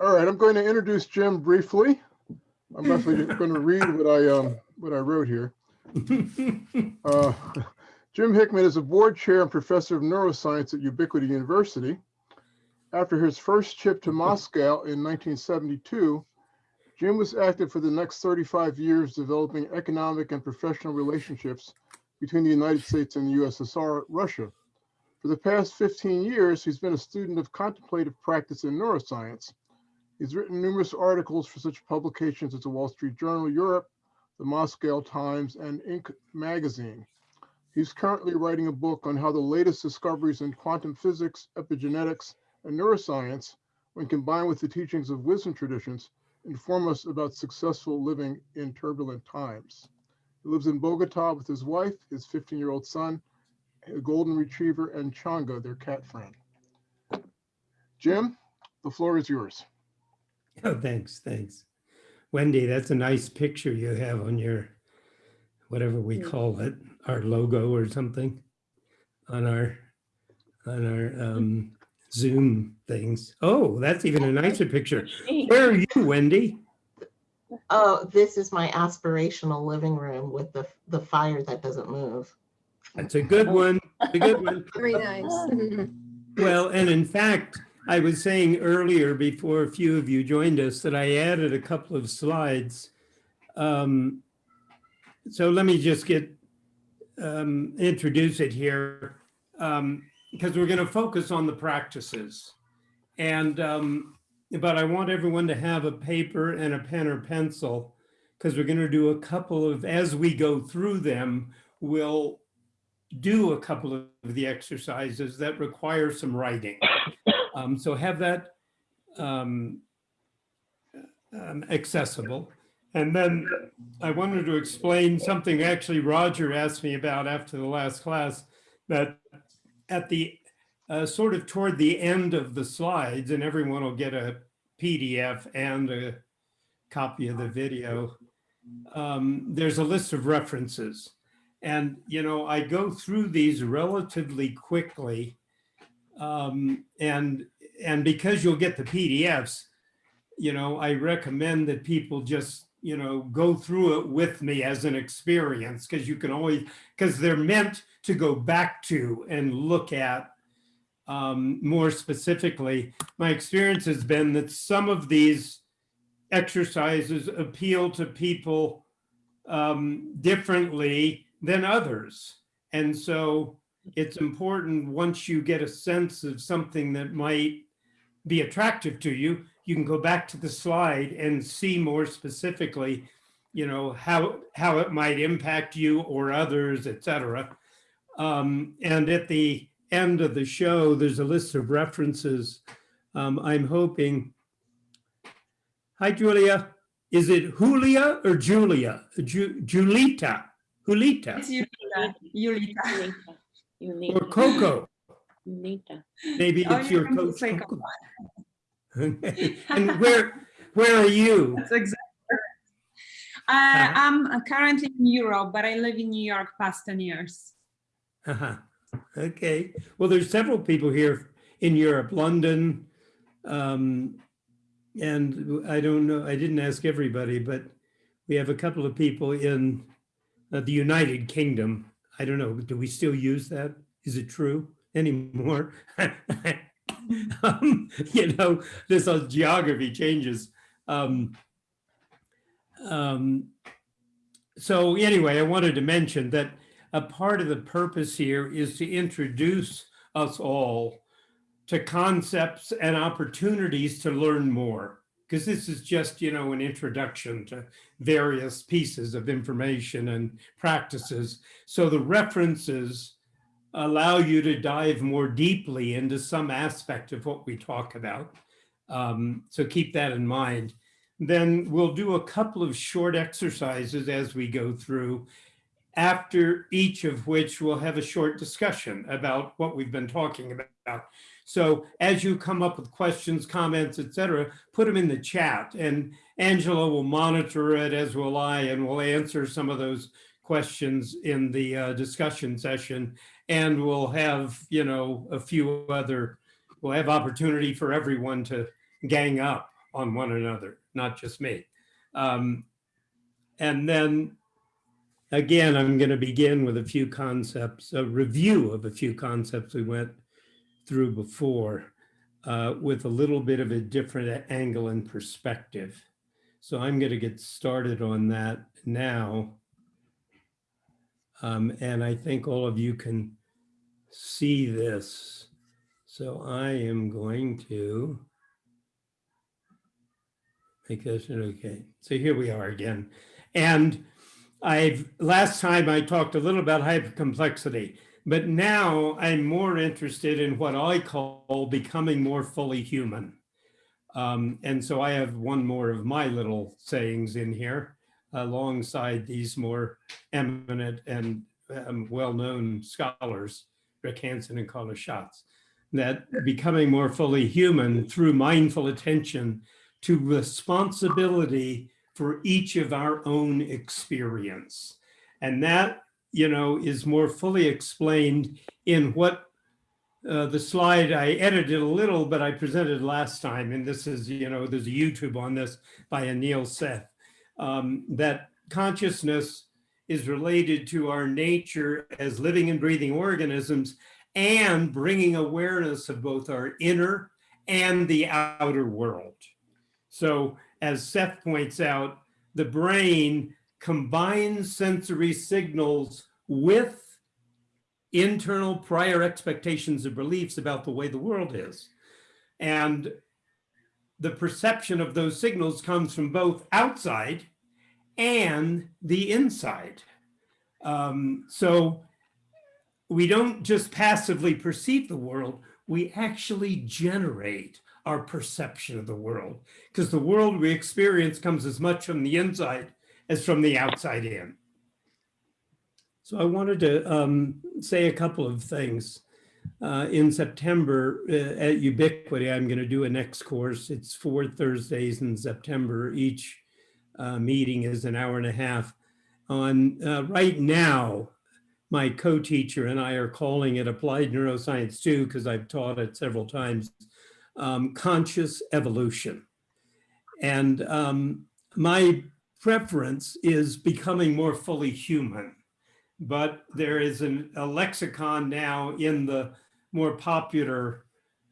All right, I'm going to introduce Jim briefly. I'm actually going to read what I, um, what I wrote here. Uh, Jim Hickman is a board chair and professor of neuroscience at Ubiquity University. After his first trip to Moscow in 1972, Jim was active for the next 35 years developing economic and professional relationships between the United States and the USSR, Russia. For the past 15 years, he's been a student of contemplative practice in neuroscience. He's written numerous articles for such publications as the Wall Street Journal Europe, the Moscow Times, and Inc. magazine. He's currently writing a book on how the latest discoveries in quantum physics, epigenetics, and neuroscience, when combined with the teachings of wisdom traditions, inform us about successful living in turbulent times. He lives in Bogota with his wife, his 15-year-old son, a golden retriever, and Changa, their cat friend. Jim, the floor is yours. Oh, thanks, thanks. Wendy, that's a nice picture you have on your, whatever we call it, our logo or something on our, on our um, Zoom things. Oh, that's even a nicer picture. Where are you, Wendy? Oh, this is my aspirational living room with the, the fire that doesn't move. That's a good one, a good one. Very nice. Well, and in fact, I was saying earlier before a few of you joined us that I added a couple of slides. Um, so let me just get um, introduce it here um, because we're going to focus on the practices. And um, but I want everyone to have a paper and a pen or pencil because we're going to do a couple of as we go through them, we'll do a couple of the exercises that require some writing. Um, so have that um, um, accessible. And then I wanted to explain something actually Roger asked me about after the last class that at the uh, sort of toward the end of the slides and everyone will get a PDF and a copy of the video. Um, there's a list of references. And, you know, I go through these relatively quickly um, and and because you'll get the PDFs, you know, I recommend that people just, you know, go through it with me as an experience because you can always, because they're meant to go back to and look at um, more specifically. My experience has been that some of these exercises appeal to people um, differently than others. And so it's important once you get a sense of something that might be attractive to you, you can go back to the slide and see more specifically, you know, how, how it might impact you or others, et cetera. Um, and at the end of the show, there's a list of references. Um, I'm hoping, hi, Julia. Is it Julia or Julia? Ju Julita, Julita. It's Yulita. Yulita. Or Coco. Nita. Maybe Oh, it's you your can coach. say Coco. Okay. And where, where are you? That's exactly. Uh, Uh-huh. I'm currently in Europe, but I live in New York past 10 years. Uh-huh. Okay. Well, there's several people here in Europe, London. Um, and I don't know, I didn't ask everybody, but we have a couple of people in uh, the United Kingdom. I don't know, do we still use that? Is it true anymore? um, you know, this whole geography changes. Um, um, so anyway, I wanted to mention that a part of the purpose here is to introduce us all to concepts and opportunities to learn more. Because this is just, you know, an introduction to various pieces of information and practices. So the references allow you to dive more deeply into some aspect of what we talk about. Um, so keep that in mind. Then we'll do a couple of short exercises as we go through, after each of which we'll have a short discussion about what we've been talking about. So as you come up with questions, comments, etc., put them in the chat and Angela will monitor it as will I and we'll answer some of those questions in the uh, discussion session and we'll have, you know, a few other, we'll have opportunity for everyone to gang up on one another, not just me. Um, and then again, I'm going to begin with a few concepts, a review of a few concepts we went through before uh, with a little bit of a different angle and perspective. So I'm going to get started on that now. Um, and I think all of you can see this. So I am going to make this okay. So here we are again. And I've last time I talked a little about hypercomplexity, but now I'm more interested in what I call becoming more fully human. Um, and so I have one more of my little sayings in here alongside these more eminent and um, well-known scholars, Rick Hanson and Carla Shatz, that becoming more fully human through mindful attention to responsibility for each of our own experience. And that, you know, is more fully explained in what uh, the slide I edited a little, but I presented last time. And this is, you know, there's a YouTube on this by Anil Seth, um, that consciousness is related to our nature as living and breathing organisms and bringing awareness of both our inner and the outer world. So as Seth points out, the brain combines sensory signals with internal prior expectations and beliefs about the way the world is. And the perception of those signals comes from both outside and the inside. Um, so we don't just passively perceive the world, we actually generate our perception of the world because the world we experience comes as much from the inside as from the outside in. So I wanted to um, say a couple of things. Uh, in September uh, at Ubiquity, I'm going to do a next course. It's four Thursdays in September. Each uh, meeting is an hour and a half. On uh, right now, my co-teacher and I are calling it Applied Neuroscience 2 because I've taught it several times um, conscious evolution. And um, my preference is becoming more fully human. But there is an, a lexicon now in the more popular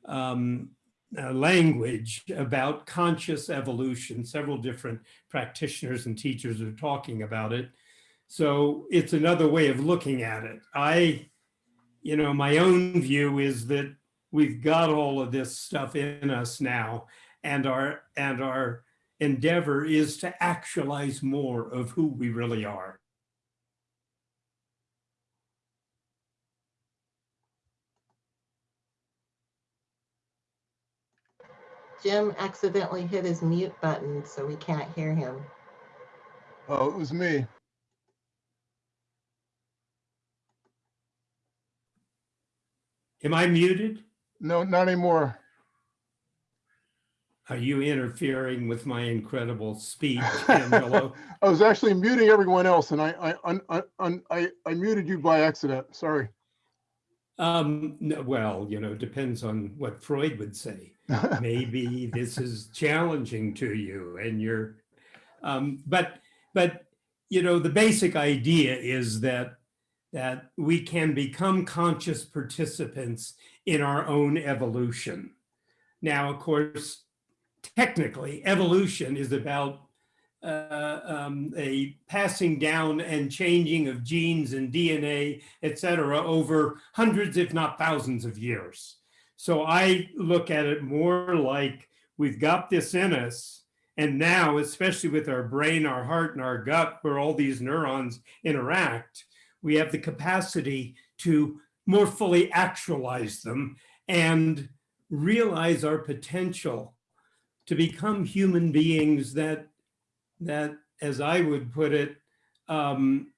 um, uh, language about conscious evolution. Several different practitioners and teachers are talking about it. So it's another way of looking at it. I, you know, my own view is that we've got all of this stuff in us now and our and our endeavor is to actualize more of who we really are Jim accidentally hit his mute button, so we can't hear him. Oh, it was me. am i muted No, not anymore. Are you interfering with my incredible speech Angelo? I was actually muting everyone else and I, I, un- un- I, I muted you by accident. Sorry. um no, well you know depends on what freud would say maybe this is challenging to you and you're um, but but you know the basic idea is that that we can become conscious participants in our own evolution now of course technically evolution is about uh, um, a passing down and changing of genes and dna et cetera over hundreds if not thousands of years so I look at it more like we've got this in us. And now, especially with our brain, our heart, and our gut, where all these neurons interact, we have the capacity to more fully actualize them and realize our potential to become human beings that, that as I would put it, um,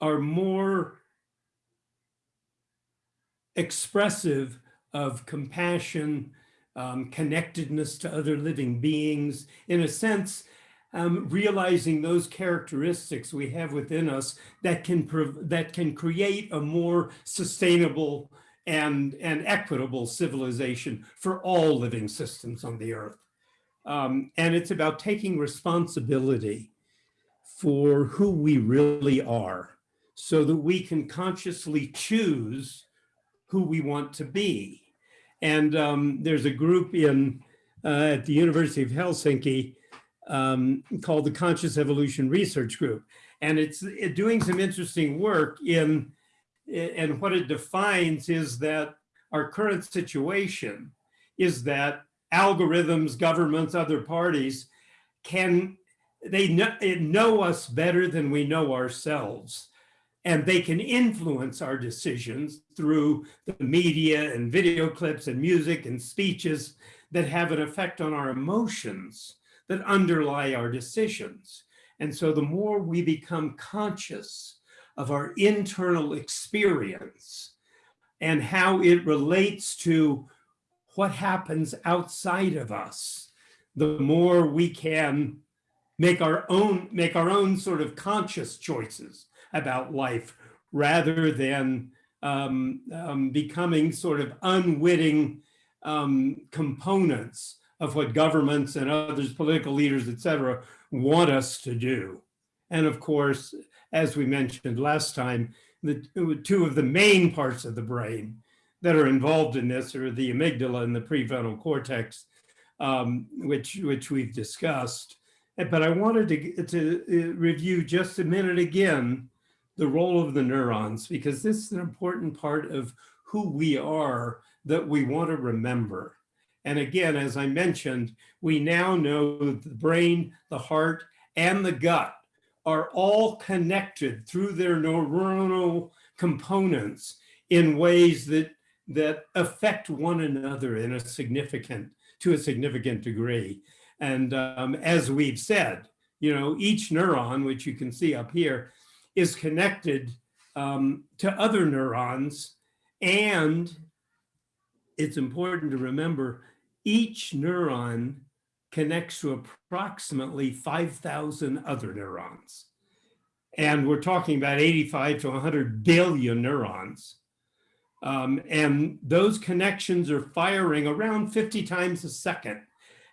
are more expressive of compassion, um, connectedness to other living beings, in a sense, um, realizing those characteristics we have within us that can that can create a more sustainable and, and equitable civilization for all living systems on the earth. Um, and it's about taking responsibility for who we really are so that we can consciously choose who we want to be. And um, there's a group in uh, at the University of Helsinki um, called the Conscious Evolution Research Group. And it's it doing some interesting work in, and what it defines is that our current situation is that algorithms, governments, other parties can, they know, know us better than we know ourselves. And they can influence our decisions through the media and video clips and music and speeches that have an effect on our emotions that underlie our decisions. And so the more we become conscious of our internal experience and how it relates to what happens outside of us, the more we can make our own make our own sort of conscious choices about life rather than um, um, becoming sort of unwitting um, components of what governments and others, political leaders, et cetera, want us to do. And of course, as we mentioned last time, the two of the main parts of the brain that are involved in this are the amygdala and the prefrontal cortex, um, which, which we've discussed. But I wanted to, to uh, review just a minute again the role of the neurons, because this is an important part of who we are that we want to remember. And again, as I mentioned, we now know the brain, the heart, and the gut are all connected through their neuronal components in ways that, that affect one another in a significant, to a significant degree. And um, as we've said, you know, each neuron, which you can see up here, is connected um, to other neurons. And it's important to remember each neuron connects to approximately 5,000 other neurons. And we're talking about 85 to 100 billion neurons. Um, and those connections are firing around 50 times a second.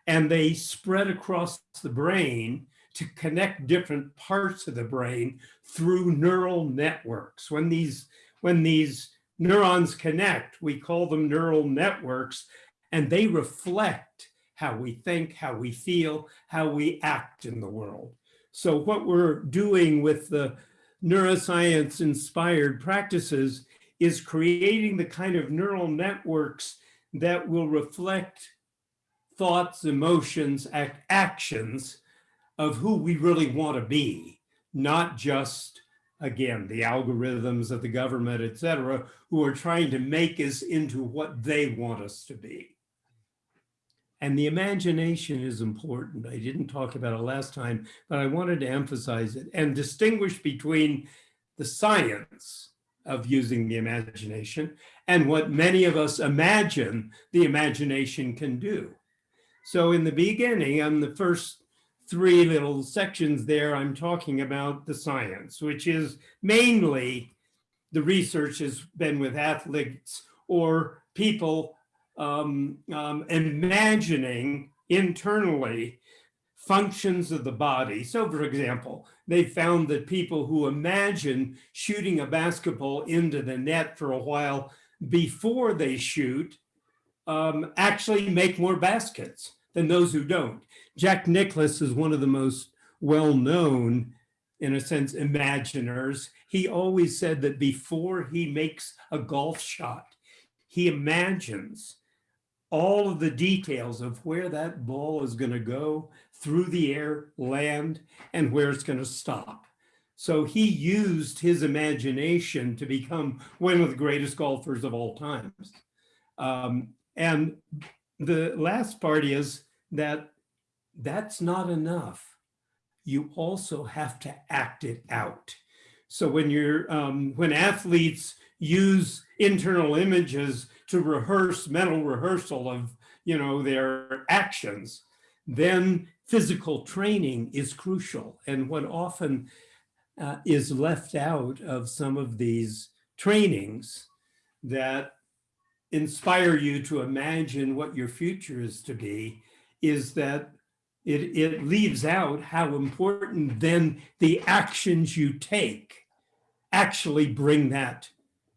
And they spread across the brain to connect different parts of the brain through neural networks. When these, when these neurons connect, we call them neural networks, and they reflect how we think, how we feel, how we act in the world. So what we're doing with the neuroscience inspired practices is creating the kind of neural networks that will reflect thoughts, emotions, act, actions of who we really want to be, not just, again, the algorithms of the government, et cetera, who are trying to make us into what they want us to be. And the imagination is important. I didn't talk about it last time, but I wanted to emphasize it and distinguish between the science of using the imagination and what many of us imagine the imagination can do. So in the beginning, on the first three little sections there, I'm talking about the science, which is mainly the research has been with athletes or people um, um, imagining internally functions of the body. So for example, they found that people who imagine shooting a basketball into the net for a while before they shoot um, actually make more baskets than those who don't. Jack Nicklaus is one of the most well-known, in a sense, imaginers. He always said that before he makes a golf shot, he imagines all of the details of where that ball is going to go through the air, land, and where it's going to stop. So he used his imagination to become one of the greatest golfers of all times. Um, and the last part is that that's not enough. You also have to act it out. So when you're, um, when athletes use internal images to rehearse mental rehearsal of, you know, their actions, then physical training is crucial. And what often uh, is left out of some of these trainings that inspire you to imagine what your future is to be is that it, it leaves out how important then the actions you take actually bring that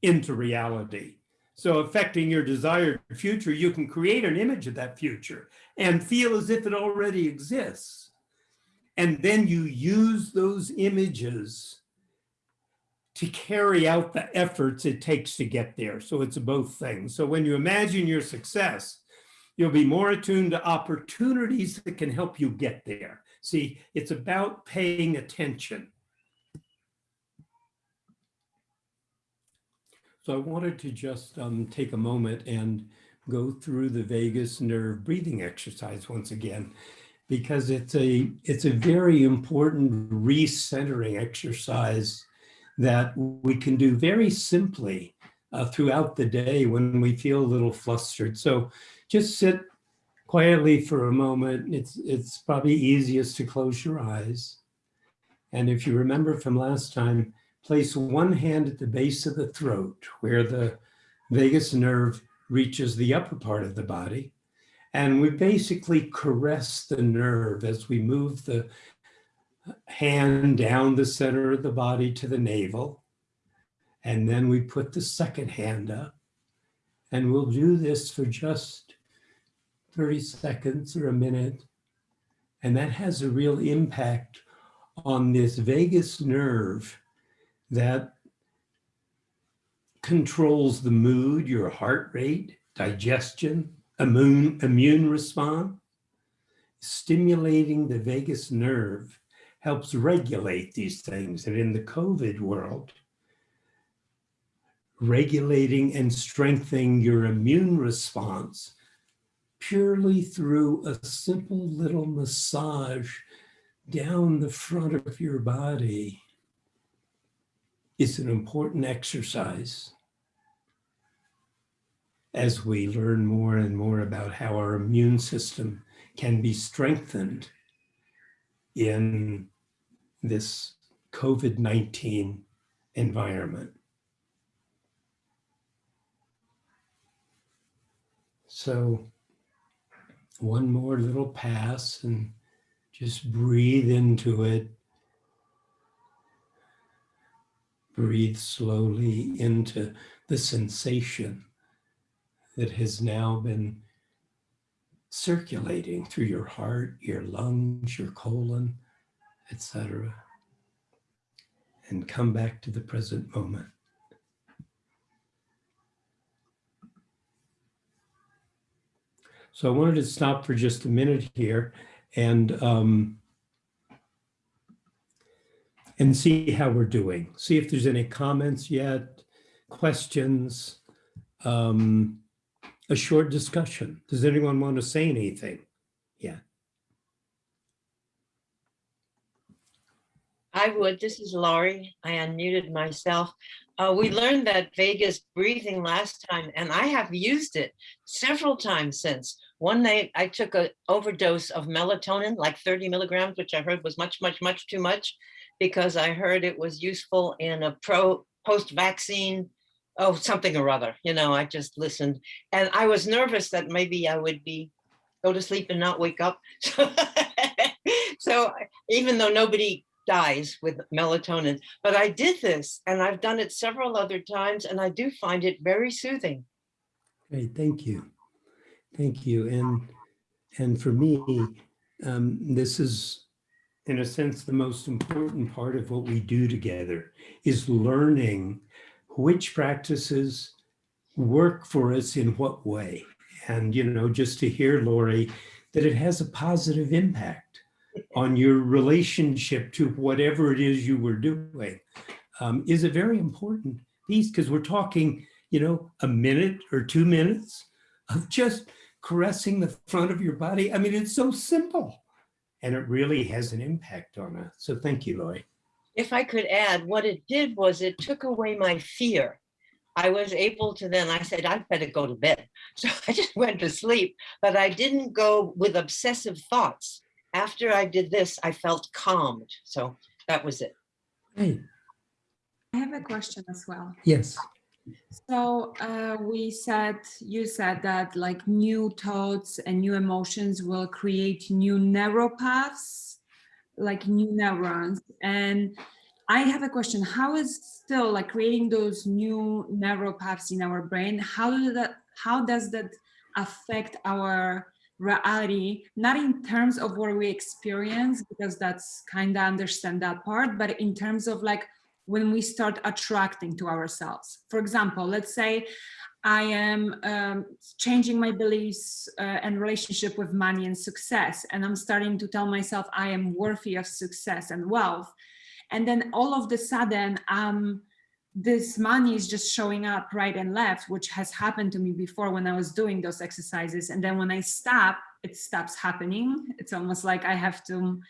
into reality. So affecting your desired future, you can create an image of that future and feel as if it already exists. And then you use those images to carry out the efforts it takes to get there. So it's both things. So when you imagine your success, you'll be more attuned to opportunities that can help you get there. See, it's about paying attention. So I wanted to just um, take a moment and go through the vagus nerve breathing exercise once again, because it's a, it's a very important recentering exercise that we can do very simply uh, throughout the day when we feel a little flustered. So just sit quietly for a moment. It's, it's probably easiest to close your eyes. And if you remember from last time, place one hand at the base of the throat where the vagus nerve reaches the upper part of the body. And we basically caress the nerve as we move the hand down the center of the body to the navel. And then we put the second hand up. And we'll do this for just 30 seconds or a minute. And that has a real impact on this vagus nerve that controls the mood, your heart rate, digestion, immune, immune response. Stimulating the vagus nerve helps regulate these things. And in the COVID world, regulating and strengthening your immune response purely through a simple little massage down the front of your body is an important exercise as we learn more and more about how our immune system can be strengthened in this COVID-19 environment. So one more little pass and just breathe into it. Breathe slowly into the sensation that has now been circulating through your heart, your lungs, your colon, etc. And come back to the present moment. So I wanted to stop for just a minute here and um, and see how we're doing. See if there's any comments yet, questions, um, a short discussion. Does anyone want to say anything? Yeah. I would. This is Laurie. I unmuted myself. Uh, we learned that vagus breathing last time, and I have used it several times since. One night I took an overdose of melatonin, like 30 milligrams, which I heard was much, much, much too much, because I heard it was useful in a pro post-vaccine, oh, something or other. You know, I just listened, and I was nervous that maybe I would be go to sleep and not wake up. so even though nobody dies with melatonin. But I did this and I've done it several other times and I do find it very soothing. Great, thank you. Thank you. And, and for me, um, this is in a sense, the most important part of what we do together is learning which practices work for us in what way. And, you know, just to hear, Lori, that it has a positive impact on your relationship to whatever it is you were doing um, is a very important piece because we're talking, you know, a minute or two minutes of just caressing the front of your body. I mean, it's so simple and it really has an impact on us. So thank you, Lori. If I could add, what it did was it took away my fear. I was able to then, I said, I'd better go to bed. So I just went to sleep, but I didn't go with obsessive thoughts after I did this, I felt calmed. So that was it. Hey, I have a question as well. yes. So uh, we said, you said that like new thoughts and new emotions will create new neural paths, like new neurons. And I have a question. How is still like creating those new neural paths in our brain? How do that? How does that affect our reality? Not in terms of what we experience, because that's kind of understand that part, but in terms of like when we start attracting to ourselves. For example, let's say I am um, changing my beliefs uh, and relationship with money and success, and I'm starting to tell myself I am worthy of success and wealth. And then all of the sudden, um, this money is just showing up right and left, which has happened to me before when I was doing those exercises. And then when I stop, it stops happening. It's almost like I have to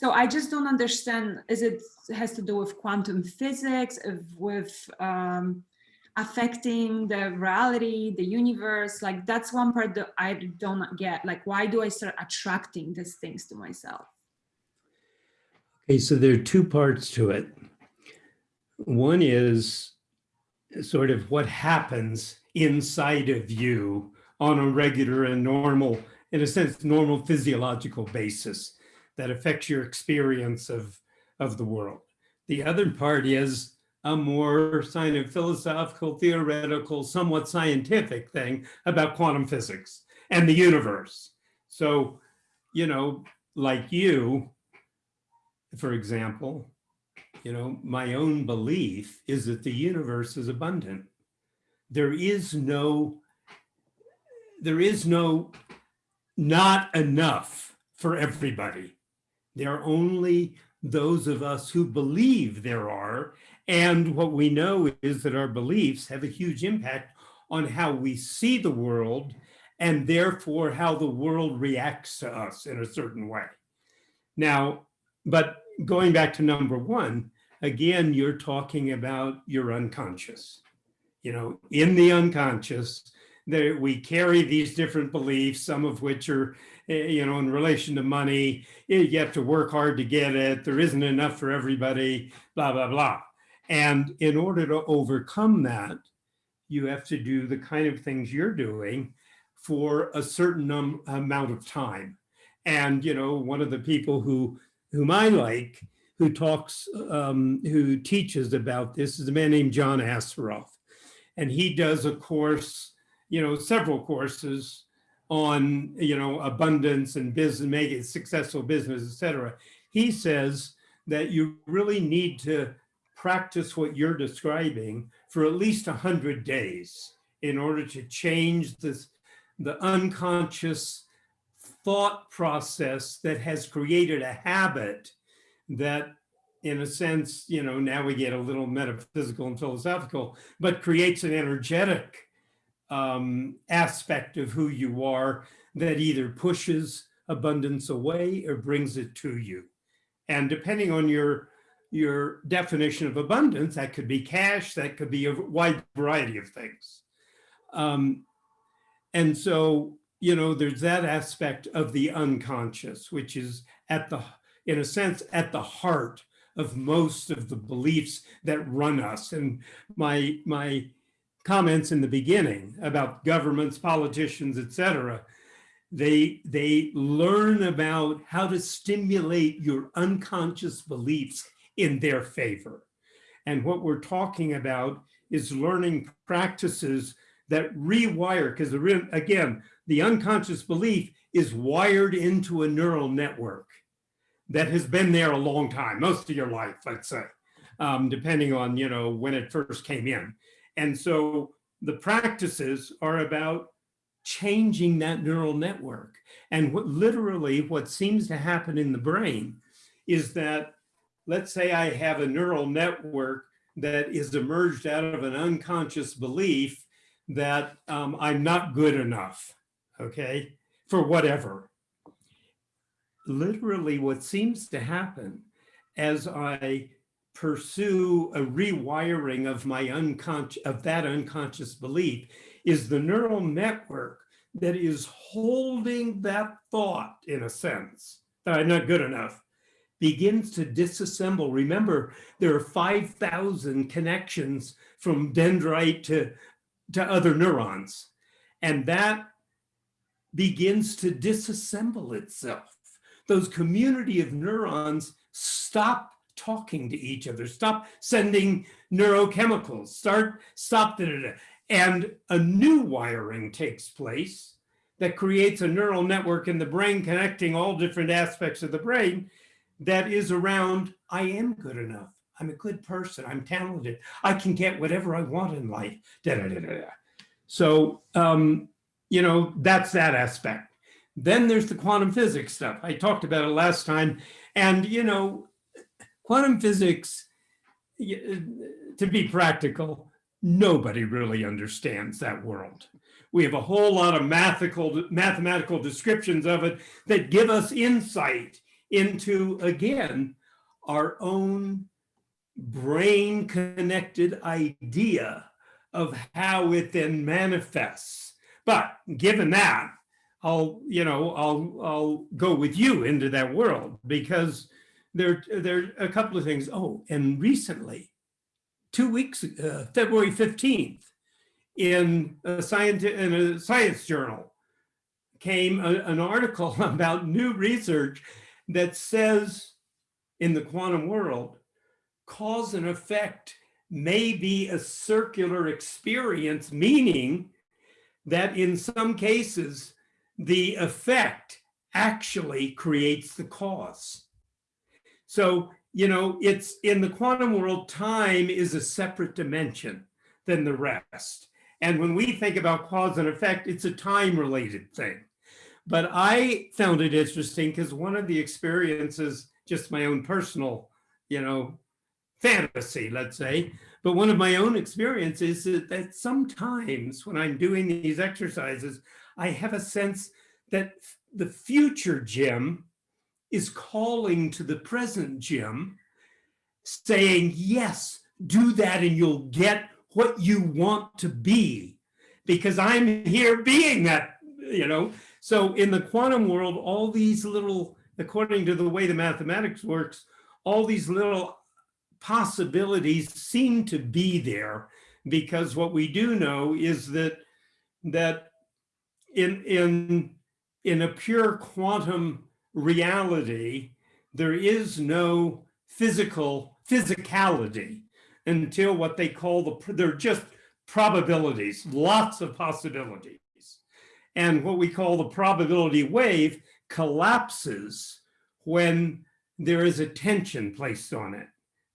so I just don't understand, is it has to do with quantum physics, with um, affecting the reality, the universe? Like that's one part that I don't get. Like, why do I start attracting these things to myself? Okay, so there are two parts to it. One is sort of what happens inside of you on a regular and normal, in a sense, normal physiological basis that affects your experience of, of the world. The other part is a more kind of philosophical, theoretical, somewhat scientific thing about quantum physics and the universe. So, you know, like you, for example, you know, my own belief is that the universe is abundant. There is no, there is no not enough for everybody. There are only those of us who believe there are. And what we know is that our beliefs have a huge impact on how we see the world and therefore how the world reacts to us in a certain way. Now, but going back to number one, again, you're talking about your unconscious. You know, in the unconscious, there, we carry these different beliefs, some of which are you know, in relation to money, eh, you have to work hard to get it. There isn't enough for everybody, blah, blah, blah. And in order to overcome that, you have to do the kind of things you're doing for a certain amount of time. And, you know, one of the people who, whom I like, who talks, um, who teaches about this is a man named John Assaraf. And he does a course, you know, several courses on you know abundance and business, making successful business, etc. He says that you really need to practice what you're describing for at least 100 days in order to change this, the unconscious thought process that has created a habit that in a sense, you know, now we get a little metaphysical and philosophical, but creates an energetic um, aspect of who you are that either pushes abundance away or brings it to you. And depending on your, your definition of abundance, that could be cash, that could be a wide variety of things. Um, and so, you know, there's that aspect of the unconscious, which is at the, in a sense, at the heart of most of the beliefs that run us. And my, my comments in the beginning about governments, politicians, etc. They, they learn about how to stimulate your unconscious beliefs in their favor. And what we're talking about is learning practices that rewire, because again, the unconscious belief is wired into a neural network that has been there a long time, most of your life, let's say, um, depending on, you know, when it first came in. And so the practices are about changing that neural network. And what literally what seems to happen in the brain is that, let's say I have a neural network that is emerged out of an unconscious belief that um, I'm not good enough, okay, for whatever. Literally what seems to happen as I pursue a rewiring of my unconscious of that unconscious belief is the neural network that is holding that thought in a sense that I'm not good enough begins to disassemble. Remember, there are 5,000 connections from dendrite to, to other neurons. And that begins to disassemble itself. Those community of neurons stop talking to each other, stop sending neurochemicals, start, stop, da, da, da. and a new wiring takes place that creates a neural network in the brain connecting all different aspects of the brain that is around, I am good enough. I'm a good person. I'm talented. I can get whatever I want in life. Da, da, da, da, da. So, um, you know, that's that aspect. Then there's the quantum physics stuff. I talked about it last time. And, you know, quantum physics, uh, to be practical, nobody really understands that world. We have a whole lot of mathematical, mathematical descriptions of it that give us insight into, again, our own brain connected idea of how it then manifests. But given that, I'll, you know, I'll, I'll go with you into that world because there, there are a couple of things. Oh, and recently, two weeks, uh, February 15th, in a science, in a science journal, came a- an article about new research that says in the quantum world, cause and effect may be a circular experience, meaning that in some cases, the effect actually creates the cause. So, you know, it's in the quantum world, time is a separate dimension than the rest. And when we think about cause and effect, it's a time related thing. But I found it interesting because one of the experiences, just my own personal, you know, fantasy, let's say, but one of my own experiences is that sometimes when I'm doing these exercises, I have a sense that the future Jim is calling to the present Jim, saying, yes, do that and you'll get what you want to be because I'm here being that, you know. So in the quantum world, all these little, according to the way the mathematics works, all these little possibilities seem to be there because what we do know is that that in in in a pure quantum reality there is no physical physicality until what they call the they're just probabilities lots of possibilities. And what we call the probability wave collapses when there is a tension placed on it.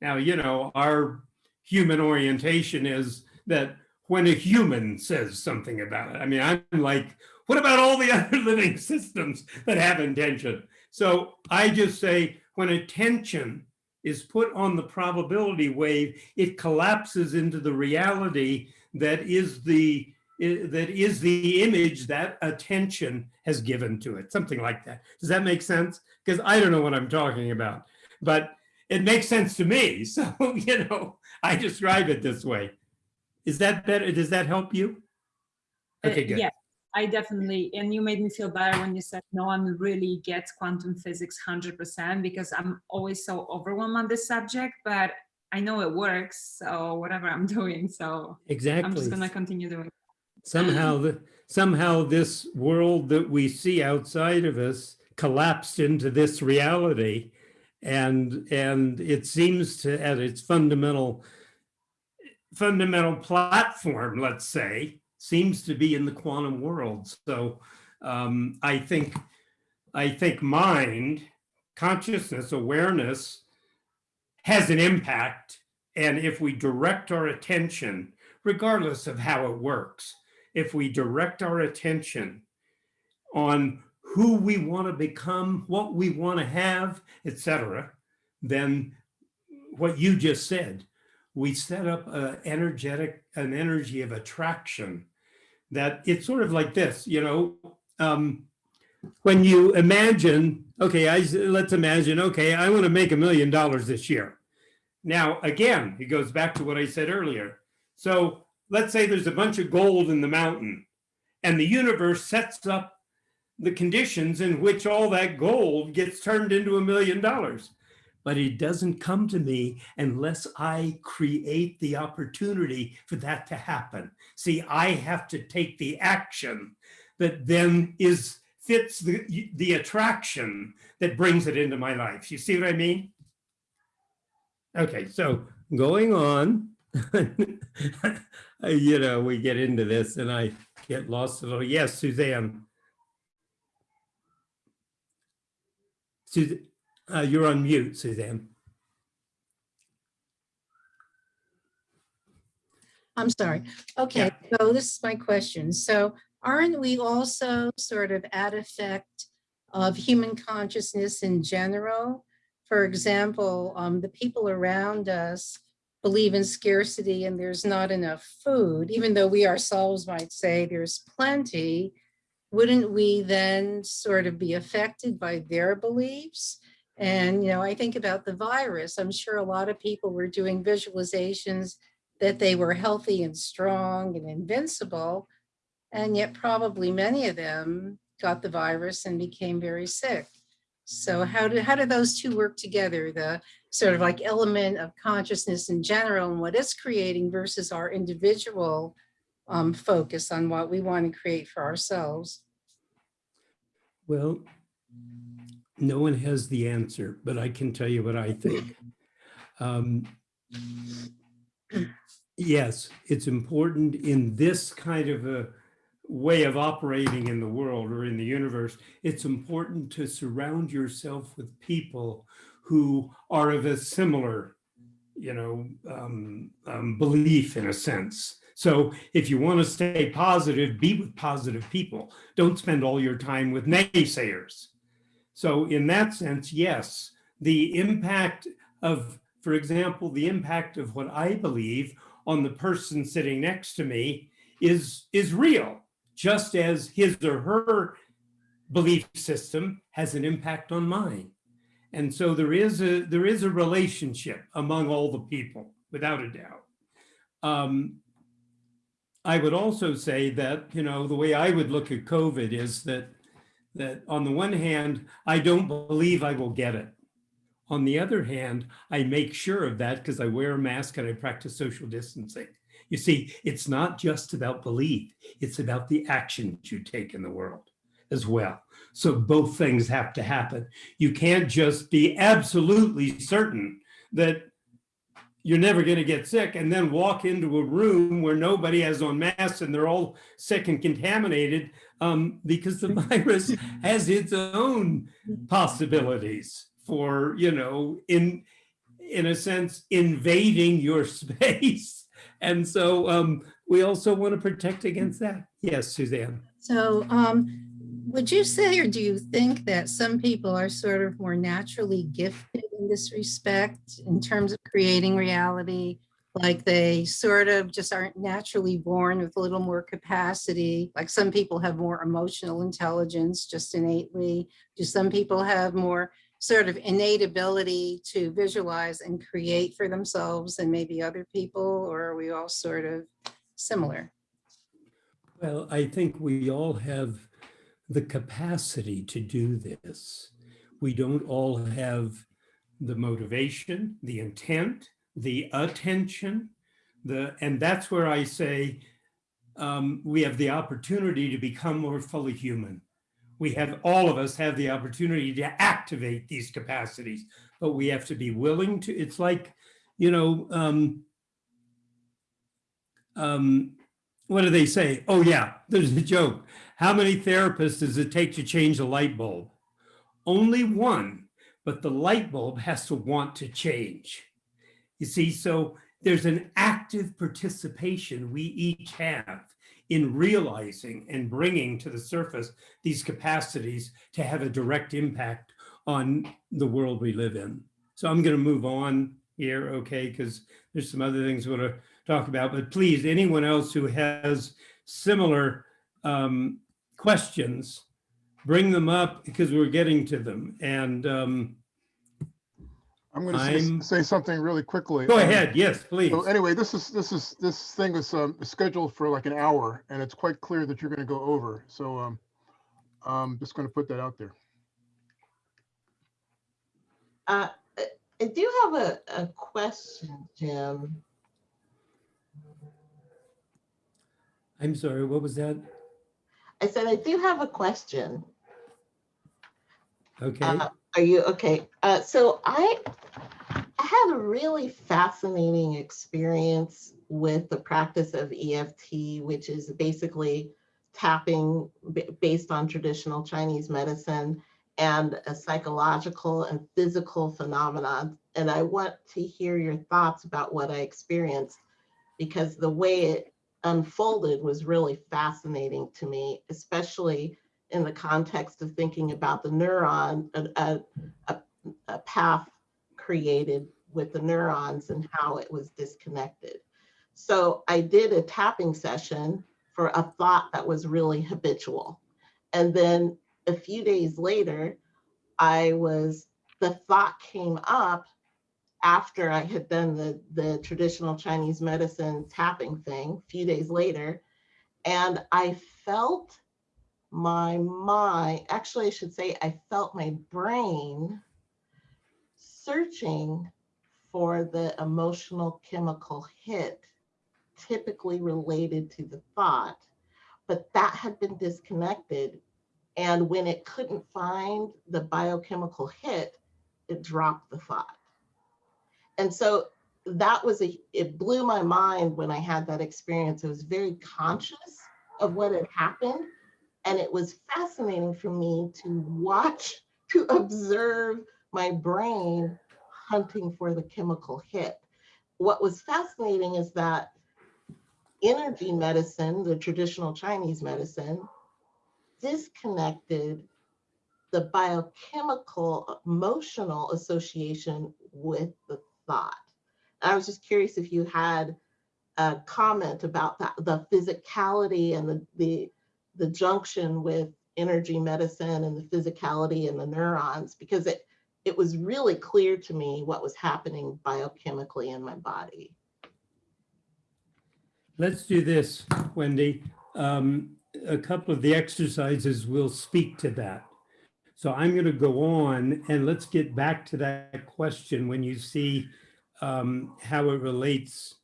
Now, you know, our human orientation is that when a human says something about it, I mean, I'm like, what about all the other living systems that have intention? So I just say when attention is put on the probability wave, it collapses into the reality that is the that is the image that attention has given to it, something like that. Does that make sense? Because I don't know what I'm talking about, but it makes sense to me. So, you know, I describe it this way. Is that better? Does that help you? Uh, Okay, good. Yeah, I definitely, and you made me feel better when you said no one really gets quantum physics 100% because I'm always so overwhelmed on this subject, but I know it works. So whatever I'm doing, so exactly. I'm just gonna continue doing. it. Somehow, the, somehow this world that we see outside of us collapsed into this reality. And, and it seems to, at its fundamental, fundamental platform, let's say, seems to be in the quantum world. So um, I think, I think mind, consciousness, awareness has an impact. And if we direct our attention, regardless of how it works, if we direct our attention on who we want to become, what we want to have, etc., then what you just said, we set up energetic, an energy of attraction that it's sort of like this, you know, um, when you imagine, okay, I, let's imagine, okay, I want to make a million dollars this year. Now, again, it goes back to what I said earlier. So let's say there's a bunch of gold in the mountain and the universe sets up the conditions in which all that gold gets turned into a million dollars. But it doesn't come to me unless I create the opportunity for that to happen. See, I have to take the action that then is fits the, the attraction that brings it into my life. You see what I mean? Okay, so going on, you know, we get into this and I get lost a little. Yes, Suzanne. Suzanne, uh, you're on mute, Suzanne. I'm sorry. Okay, so this is my question. So aren't we also sort of at effect of human consciousness in general? For example, um, the people around us believe in scarcity and there's not enough food, even though we ourselves might say there's plenty. Wouldn't we then sort of be affected by their beliefs? And, you know, I think about the virus. I'm sure a lot of people were doing visualizations that they were healthy and strong and invincible. And yet probably many of them got the virus and became very sick. So how do, how do those two work together? The sort of like element of consciousness in general and what it's creating versus our individual um, focus on what we want to create for ourselves. Well, no one has the answer, but I can tell you what I think. Um, yes, it's important in this kind of a way of operating in the world or in the universe. It's important to surround yourself with people who are of a similar, you know, um, um, belief in a sense. So if you want to stay positive, be with positive people. Don't spend all your time with naysayers. So in that sense, yes, the impact of, for example, the impact of what I believe on the person sitting next to me is, is real, just as his or her belief system has an impact on mine. And so there is a, there is a relationship among all the people, without a doubt. Um, I would also say that, you know, the way I would look at COVID is that that on the one hand, I don't believe I will get it. On the other hand, I make sure of that because I wear a mask and I practice social distancing. You see, it's not just about belief, it's about the actions you take in the world as well. So both things have to happen. You can't just be absolutely certain that you're never going to get sick and then walk into a room where nobody has on masks and they're all sick and contaminated um, because the virus has its own possibilities for, you know, in, in a sense, invading your space. And so um, we also want to protect against that. Yes, Suzanne. So um, would you say, or do you think that some people are sort of more naturally gifted in this respect in terms of creating reality? Like they sort of just aren't naturally born with a little more capacity. Like some people have more emotional intelligence just innately. Do some people have more sort of innate ability to visualize and create for themselves and maybe other people, or are we all sort of similar? Well, I think we all have the capacity to do this. We don't all have the motivation, the intent, the attention, the, and that's where I say um, we have the opportunity to become more fully human. We have, all of us have the opportunity to activate these capacities, but we have to be willing to, it's like, you know, um, um, what do they say? Oh yeah, there's a joke. How many therapists does it take to change a light bulb? Only one, but the light bulb has to want to change. You see, so there's an active participation we each have in realizing and bringing to the surface these capacities to have a direct impact on the world we live in. So I'm going to move on here, okay, because there's some other things we want to talk about, but please, anyone else who has similar um, questions, bring them up because we're getting to them. And um, I'm going I'm- to say something really quickly. go Um, ahead, yes, please. So anyway, this is, this is, this thing is um, scheduled for like an hour and it's quite clear that you're going to go over. So um, I'm just going to put that out there. Uh, I do have a, a question, Jim. I'm sorry, what was that? I said, I do have a question. Okay, Uh, Are you, okay, uh, so I, I had a really fascinating experience with the practice of EFT, which is basically tapping based on traditional Chinese medicine and a psychological and physical phenomenon. And I want to hear your thoughts about what I experienced because the way it unfolded was really fascinating to me, especially in the context of thinking about the neuron, a, a, a, path created with the neurons and how it was disconnected. So I did a tapping session for a thought that was really habitual. And then a few days later, I was, the thought came up after I had done the, the traditional Chinese medicine tapping thing, a few days later. And I felt my mind, actually, I should say, I felt my brain searching for the emotional chemical hit typically related to the thought, but that had been disconnected. And when it couldn't find the biochemical hit, it dropped the thought. And so that was a, it blew my mind when I had that experience. I was very conscious of what had happened. And it was fascinating for me to watch, to observe my brain hunting for the chemical hit. What was fascinating is that energy medicine, the traditional Chinese medicine, disconnected the biochemical emotional association with the thought. I was just curious if you had a comment about that, the physicality and the, the, the junction with energy medicine and the physicality and the neurons, because it, it was really clear to me what was happening biochemically in my body. let's do this, Wendy. Um, A couple of the exercises will speak to that. So I'm going to go on and let's get back to that question when you see um, how it relates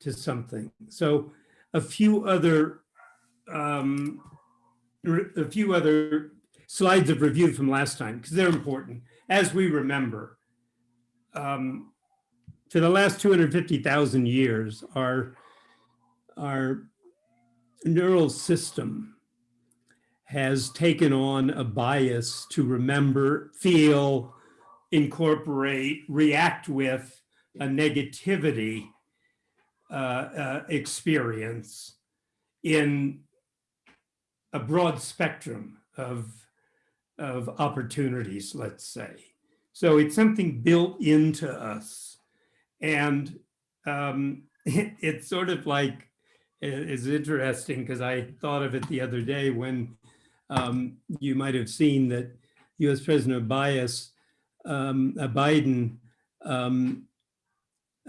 to something. So a few other um, a few other slides of review from last time because they're important as we remember. Um, for the last 250,000 years, our our neural system has taken on a bias to remember, feel, incorporate, react with a negativity uh, uh, experience in a broad spectrum of, of opportunities, let's say. So it's something built into us. And um, it's sort of like, is interesting because I thought of it the other day when um, you might have seen that US President Bias, um, uh, Biden um,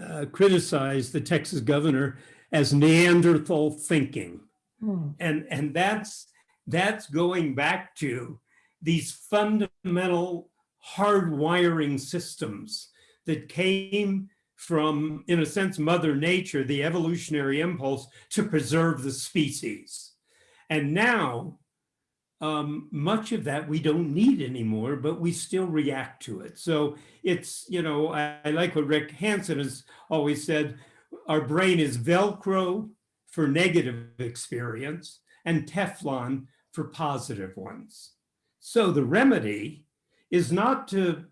uh, criticized the Texas governor as Neanderthal thinking. And, and that's, that's going back to these fundamental hardwiring systems that came from, in a sense, Mother Nature, the evolutionary impulse to preserve the species. And now, um, much of that we don't need anymore, but we still react to it. So it's, you know, I, I like what Rick Hanson has always said, our brain is Velcro for negative experience and Teflon for positive ones. So the remedy is not to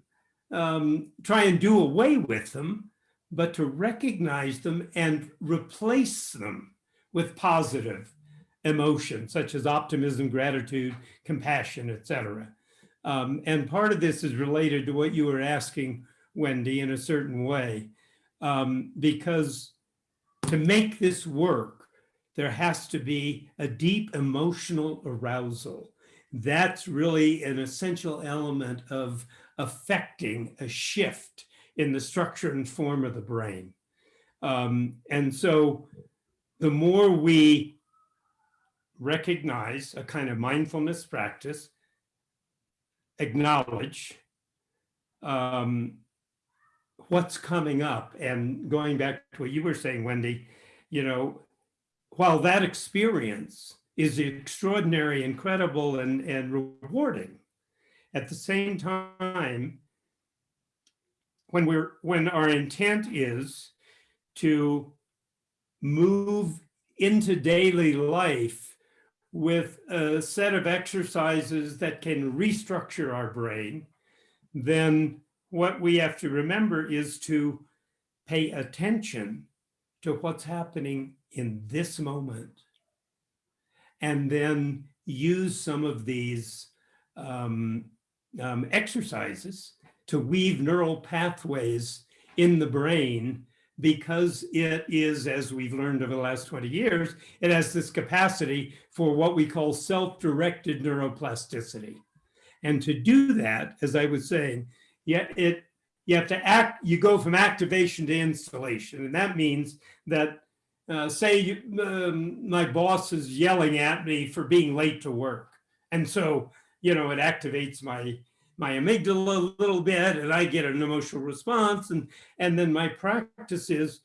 um, try and do away with them, but to recognize them and replace them with positive emotions such as optimism, gratitude, compassion, etc. Um, and part of this is related to what you were asking, Wendy, in a certain way, um, because to make this work, there has to be a deep emotional arousal. That's really an essential element of affecting a shift in the structure and form of the brain. Um, and so the more we recognize a kind of mindfulness practice, acknowledge, um, what's coming up and going back to what you were saying, Wendy, you know, while that experience is extraordinary, incredible, and, and rewarding, at the same time, when we're when our intent is to move into daily life with a set of exercises that can restructure our brain, then what we have to remember is to pay attention to what's happening in this moment. And then use some of these um, um, exercises to weave neural pathways in the brain because it is, as we've learned over the last 20 years, it has this capacity for what we call self-directed neuroplasticity. And to do that, as I was saying, yeah, it you have to act, you go from activation to installation. And that means that, uh, say um, my boss is yelling at me for being late to work. And so, you know, it activates my my amygdala a little bit and I get an emotional response. And, and then my practice is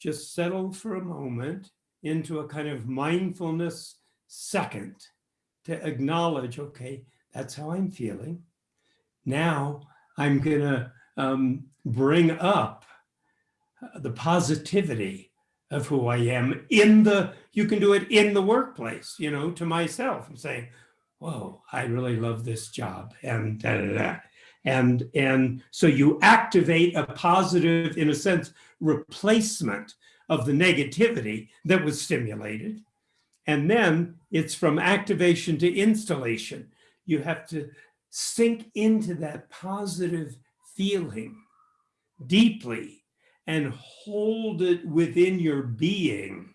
just settle for a moment into a kind of mindfulness second to acknowledge, okay, that's how I'm feeling. Now I'm gonna um, bring up the positivity of who I am in the, you can do it in the workplace, you know, to myself. I'm saying, whoa, I really love this job and da, da, da. And, and so you activate a positive, in a sense, replacement of the negativity that was stimulated. And then it's from activation to installation. You have to sink into that positive feeling deeply and hold it within your being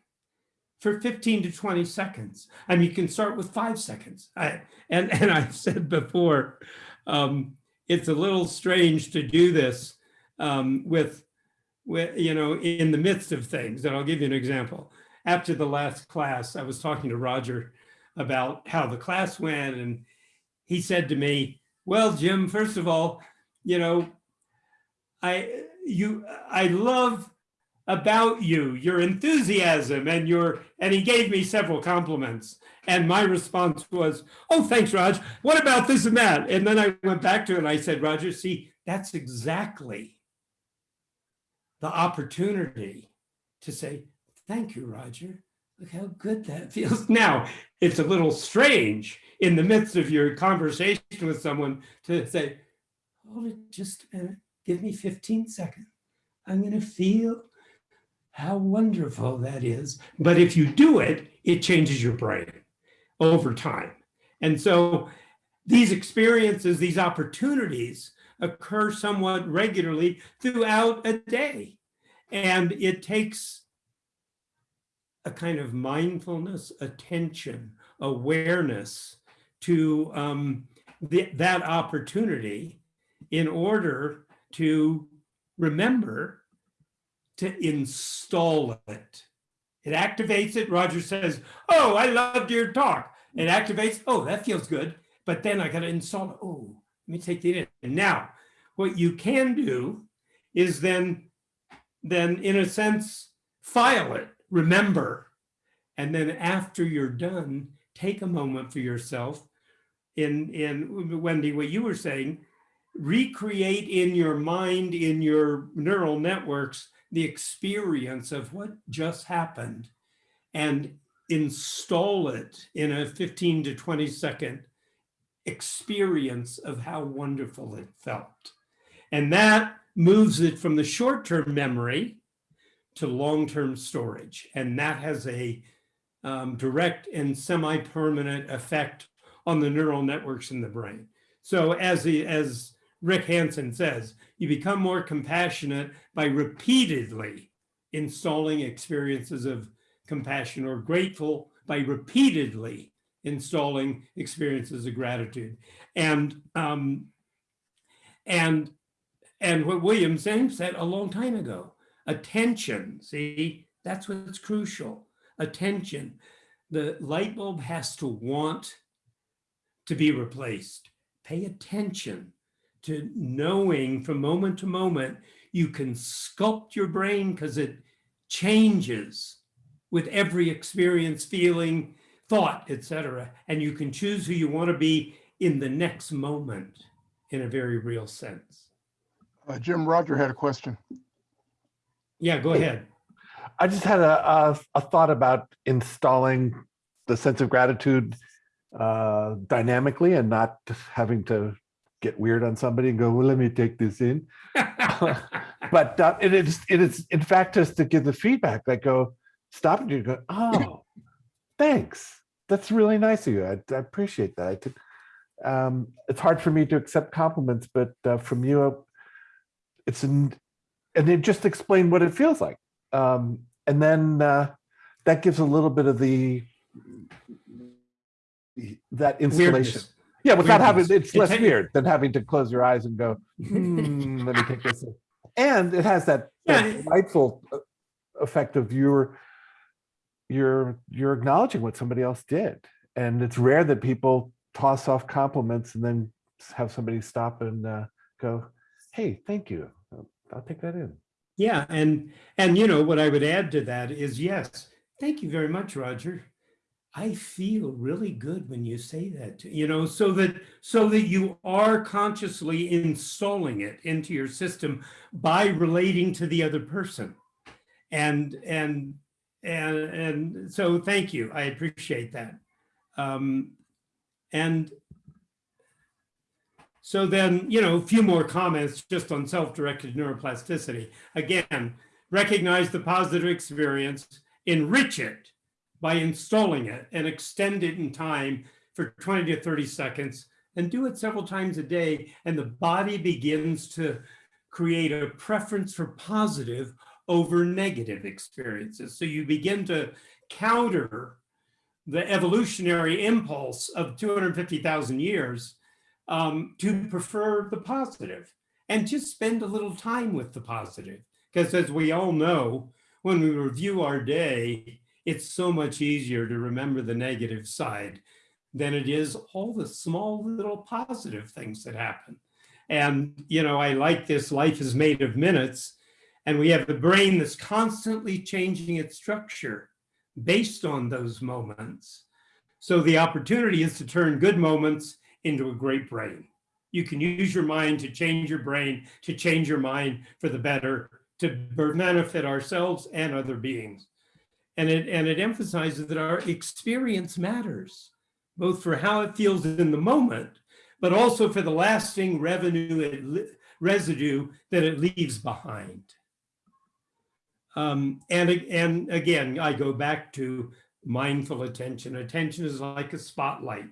for 15 to 20 seconds. I mean, you can start with five seconds. I, and, and I've said before, um, it's a little strange to do this um, with, with, you know, in the midst of things. And I'll give you an example. After the last class, I was talking to Roger about how the class went. And he said to me, well, Jim, first of all, you know, I, you, I love about you, your enthusiasm and your, and he gave me several compliments. And my response was, oh, thanks, Raj. What about this and that? And then I went back to it and I said, Roger, see, that's exactly the opportunity to say, thank you, Roger. Look how good that feels. Now, it's a little strange in the midst of your conversation with someone to say, hold it just a minute, give me 15 seconds. I'm going to feel how wonderful that is. But if you do it, it changes your brain over time. And so these experiences, these opportunities occur somewhat regularly throughout a day. And it takes a kind of mindfulness, attention, awareness to um, the, that opportunity in order to remember to install it. It activates it. Roger says, oh, I loved your talk. It activates, oh, that feels good. But then I got to install it. Oh, let me take that in. And now what you can do is then, then in a sense, file it, remember. And then after you're done, take a moment for yourself. In, in Wendy, what you were saying, recreate in your mind, in your neural networks, the experience of what just happened and install it in a 15 to 20 second experience of how wonderful it felt. And that moves it from the short-term memory to long-term storage. And that has a um, direct and semi-permanent effect on the neural networks in the brain. So as, the, as Rick Hanson says, you become more compassionate by repeatedly installing experiences of compassion or grateful by repeatedly installing experiences of gratitude. And, um, and, and what William James said a long time ago, attention, see, that's what's crucial, attention. The light bulb has to want to be replaced. Pay attention to knowing from moment to moment, You can sculpt your brain because it changes with every experience, feeling, thought, etc. And you can choose who you want to be in the next moment in a very real sense. Uh, Jim, Roger had a question. Yeah, go ahead. I just had a, a, a thought about installing the sense of gratitude uh, dynamically and not having to get weird on somebody and go, well, let me take this in. but uh, it is, it is in fact just to give the feedback that go, stop and you go, oh, thanks. That's really nice of you. I, I appreciate that. I did, um, it's hard for me to accept compliments, but uh, from you, uh, it's an, and then just explain what it feels like. Um, and then uh, that gives a little bit of the that installation. Weirdness. Yeah, without having it's less It- weird than having to close your eyes and go, hmm, let me take this. in." And it has that, that Yeah. delightful uh, effect of you're you're you're acknowledging what somebody else did. And it's rare that people toss off compliments and then have somebody stop and uh, go, hey, thank you. I'll- I'll take that in. Yeah, and and you know what I would add to that is yes, thank you very much, Roger. I feel really good when you say that, you know, so that so that you are consciously installing it into your system by relating to the other person. And and and and so thank you. I appreciate that. Um, and so then, you know, a few more comments just on self-directed neuroplasticity. Again, recognize the positive experience, enrich it by installing it and extend it in time for 20 to 30 seconds and do it several times a day. And the body begins to create a preference for positive over negative experiences. So you begin to counter the evolutionary impulse of 250,000 years um, to prefer the positive and just spend a little time with the positive. Because as we all know, when we review our day, it's so much easier to remember the negative side than it is all the small little positive things that happen. And, you know, I like this life is made of minutes and we have the brain that's constantly changing its structure based on those moments. So the opportunity is to turn good moments into a great brain. You can use your mind to change your brain, to change your mind for the better, to benefit ourselves and other beings. And it, and it emphasizes that our experience matters, both for how it feels in the moment, but also for the lasting revenue, residue that it leaves behind. Um, and, and again, I go back to mindful attention. Attention is like a spotlight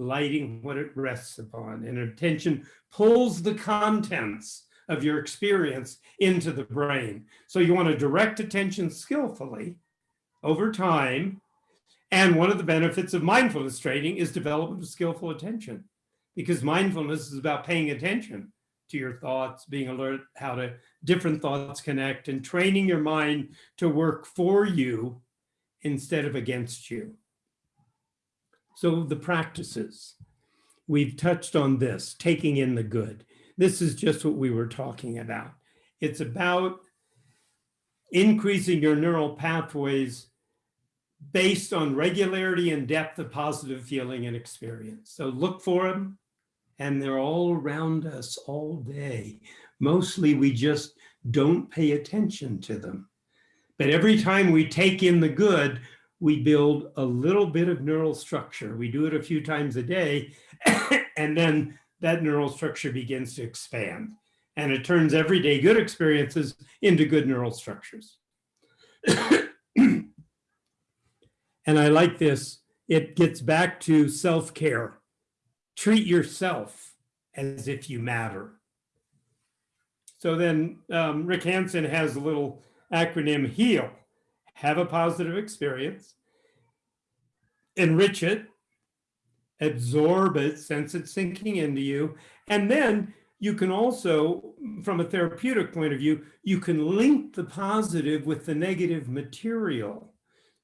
lighting what it rests upon and attention pulls the contents of your experience into the brain. So you want to direct attention skillfully over time. And one of the benefits of mindfulness training is development of skillful attention because mindfulness is about paying attention to your thoughts, being alert how to different thoughts connect and training your mind to work for you instead of against you. So the practices, we've touched on this, taking in the good. This is just what we were talking about. It's about increasing your neural pathways based on regularity and depth of positive feeling and experience. So look for them and they're all around us all day. Mostly we just don't pay attention to them. But every time we take in the good, we build a little bit of neural structure. We do it a few times a day, and then that neural structure begins to expand. And it turns everyday good experiences into good neural structures. and I like this. It gets back to self-care. Treat yourself as if you matter. So then um, Rick Hanson has a little acronym HEAL have a positive experience, enrich it, absorb it, sense it sinking into you, and then you can also, from a therapeutic point of view, you can link the positive with the negative material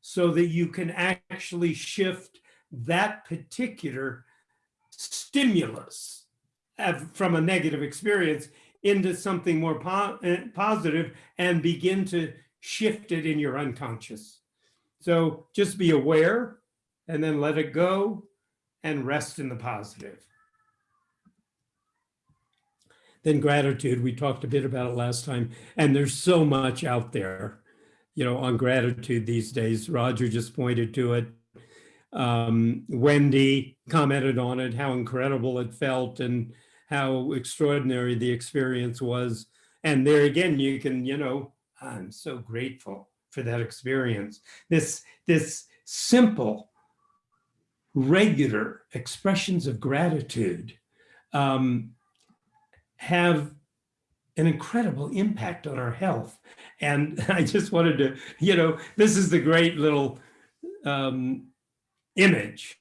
so that you can actually shift that particular stimulus from a negative experience into something more po- eh, positive and begin to shift it in your unconscious. So just be aware and then let it go and rest in the positive. Then gratitude, we talked a bit about it last time, and there's so much out there, you know, on gratitude these days. Roger just pointed to it. Um, Wendy commented on it, how incredible it felt and how extraordinary the experience was. And there again, you can, you know, I'm so grateful for that experience. This, this simple, regular expressions of gratitude um, have an incredible impact on our health. And I just wanted to, you know, this is the great little um, image.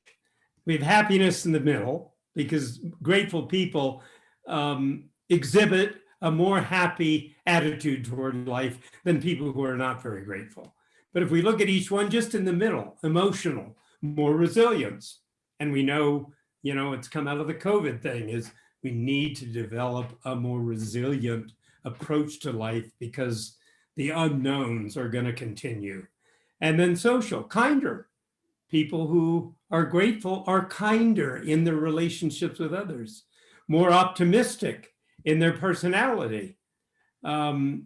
We have happiness in the middle because grateful people um, exhibit a more happy attitude toward life than people who are not very grateful. But if we look at each one just in the middle, emotional, more resilience, and we know, you know, it's come out of the COVID thing is we need to develop a more resilient approach to life because the unknowns are going to continue. And then social, kinder. People who are grateful are kinder in their relationships with others, more optimistic in their personality, um,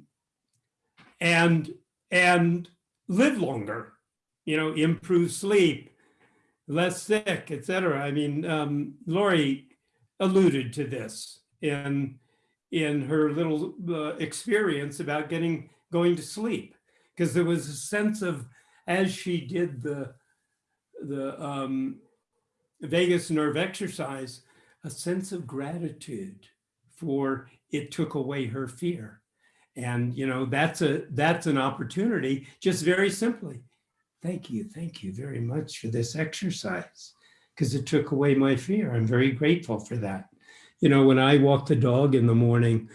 and and live longer. You know, improve sleep, less sick, etc. I mean, um, Lori alluded to this in in her little uh, experience about getting going to sleep because there was a sense of as she did the the um, vagus nerve exercise a sense of gratitude for it took away her fear and you know that's a that's an opportunity just very simply thank you thank you very much for this exercise because it took away my fear. I'm very grateful for that. You know when i walk the dog in the morning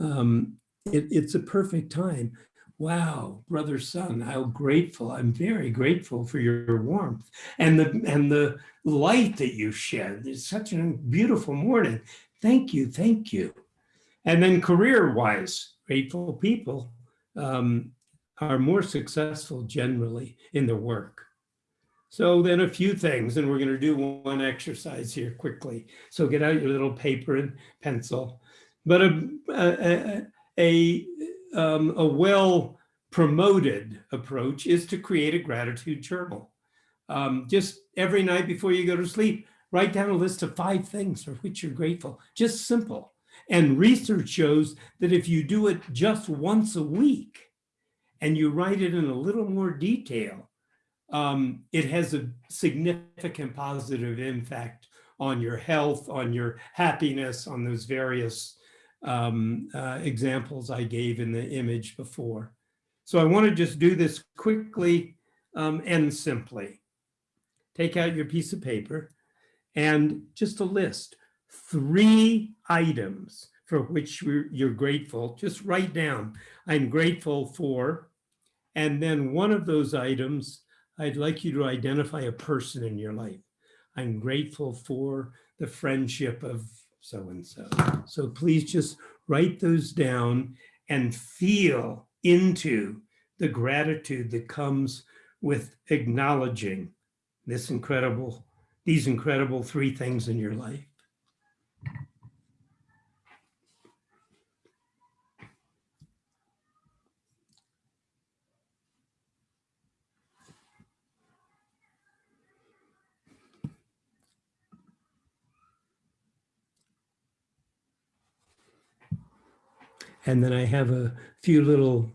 um, it, it's a perfect time. Wow brother sun how grateful. I'm very grateful for your warmth and the and the light that you shed. It's such a beautiful morning. Thank you thank you. And then career wise grateful people um, are more successful generally in their work so then a few things and we're going to do one exercise here quickly so get out your little paper and pencil but a, a, a um, a well promoted approach is to create a gratitude journal. Um, just every night before you go to sleep, write down a list of five things for which you're grateful, just simple. And research shows that if you do it just once a week and you write it in a little more detail, um, it has a significant positive impact on your health, on your happiness, on those various um, uh, examples I gave in the image before. So I want to just do this quickly um, and simply. Take out your piece of paper and just a list, three items for which you're grateful. Just write down, I'm grateful for, and then one of those items, I'd like you to identify a person in your life. I'm grateful for the friendship of so-and-so. So please just write those down and feel into the gratitude that comes with acknowledging this incredible, these incredible three things in your life. And then I have a few little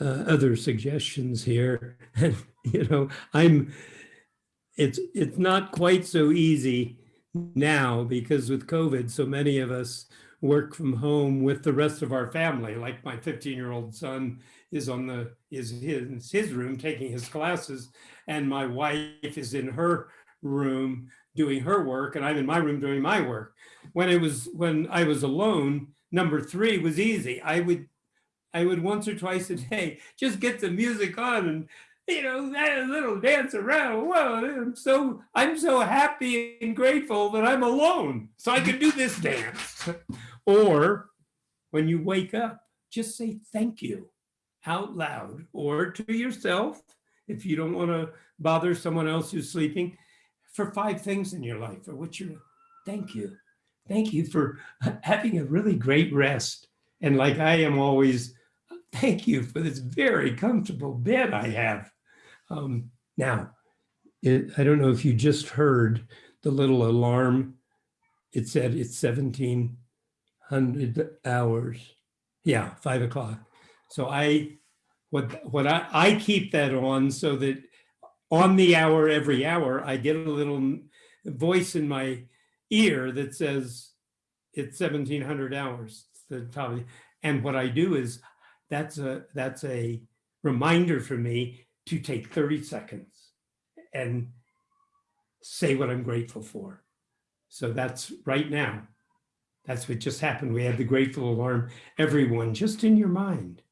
uh, other suggestions here. And, you know, I'm, it's, it's not quite so easy now because with COVID, so many of us work from home with the rest of our family. Like my 15 year old son is on the, is his, his room taking his classes and my wife is in her room doing her work and I'm in my room doing my work. When it was, when I was alone, number three was easy. I would, I would once or twice a day just get the music on and you know, a little dance around. Whoa, I'm so I'm so happy and grateful that I'm alone, so I can do this dance. or when you wake up, just say thank you out loud or to yourself if you don't want to bother someone else who's sleeping for five things in your life or what you're thank you thank you for having a really great rest. And like i am always thank you for this very comfortable bed i have. Um, now it, i don't know if you just heard the little alarm. It said it's 1700 hours. Yeah five o'clock. So i what what I, I keep that on so that on the hour every hour i get a little voice in my ear that says it's 1700 hours the top and what i do is that's a that's a reminder for me to take 30 seconds and say what i'm grateful for. So that's right now. That's what just happened. We had the grateful alarm. Everyone just in your mind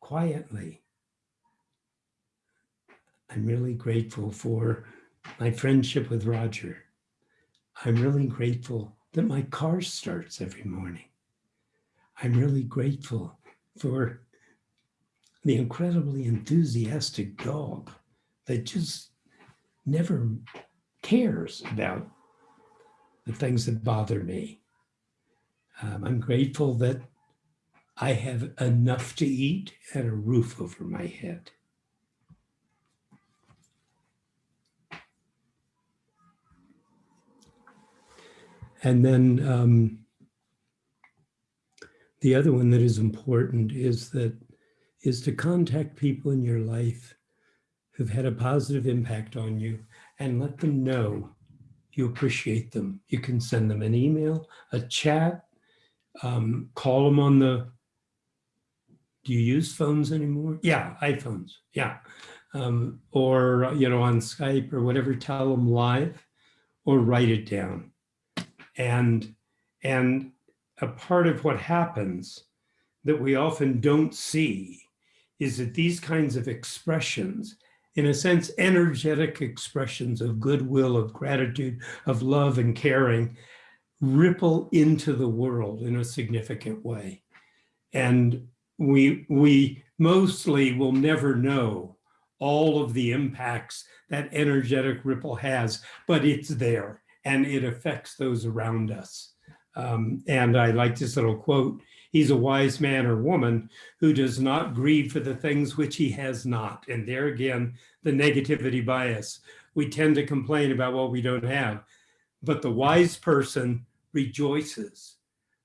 quietly I'm really grateful for my friendship with Roger. I'm really grateful that my car starts every morning. I'm really grateful for the incredibly enthusiastic dog that just never cares about the things that bother me. Um, I'm grateful that I have enough to eat and a roof over my head. And then um, the other one that is important is that is to contact people in your life who've had a positive impact on you and let them know you appreciate them. You can send them an email, a chat, um, call them on the, do you use phones anymore? Yeah, iPhones, yeah. Um, or, you know, on Skype or whatever, tell them live or write it down and and a part of what happens that we often don't see is that these kinds of expressions in a sense energetic expressions of goodwill of gratitude of love and caring ripple into the world in a significant way. And we we mostly will never know all of the impacts that energetic ripple has but it's there and it affects those around us. Um, and I like this little quote, he's a wise man or woman who does not grieve for the things which he has not. And there again, the negativity bias. We tend to complain about what we don't have, but the wise person rejoices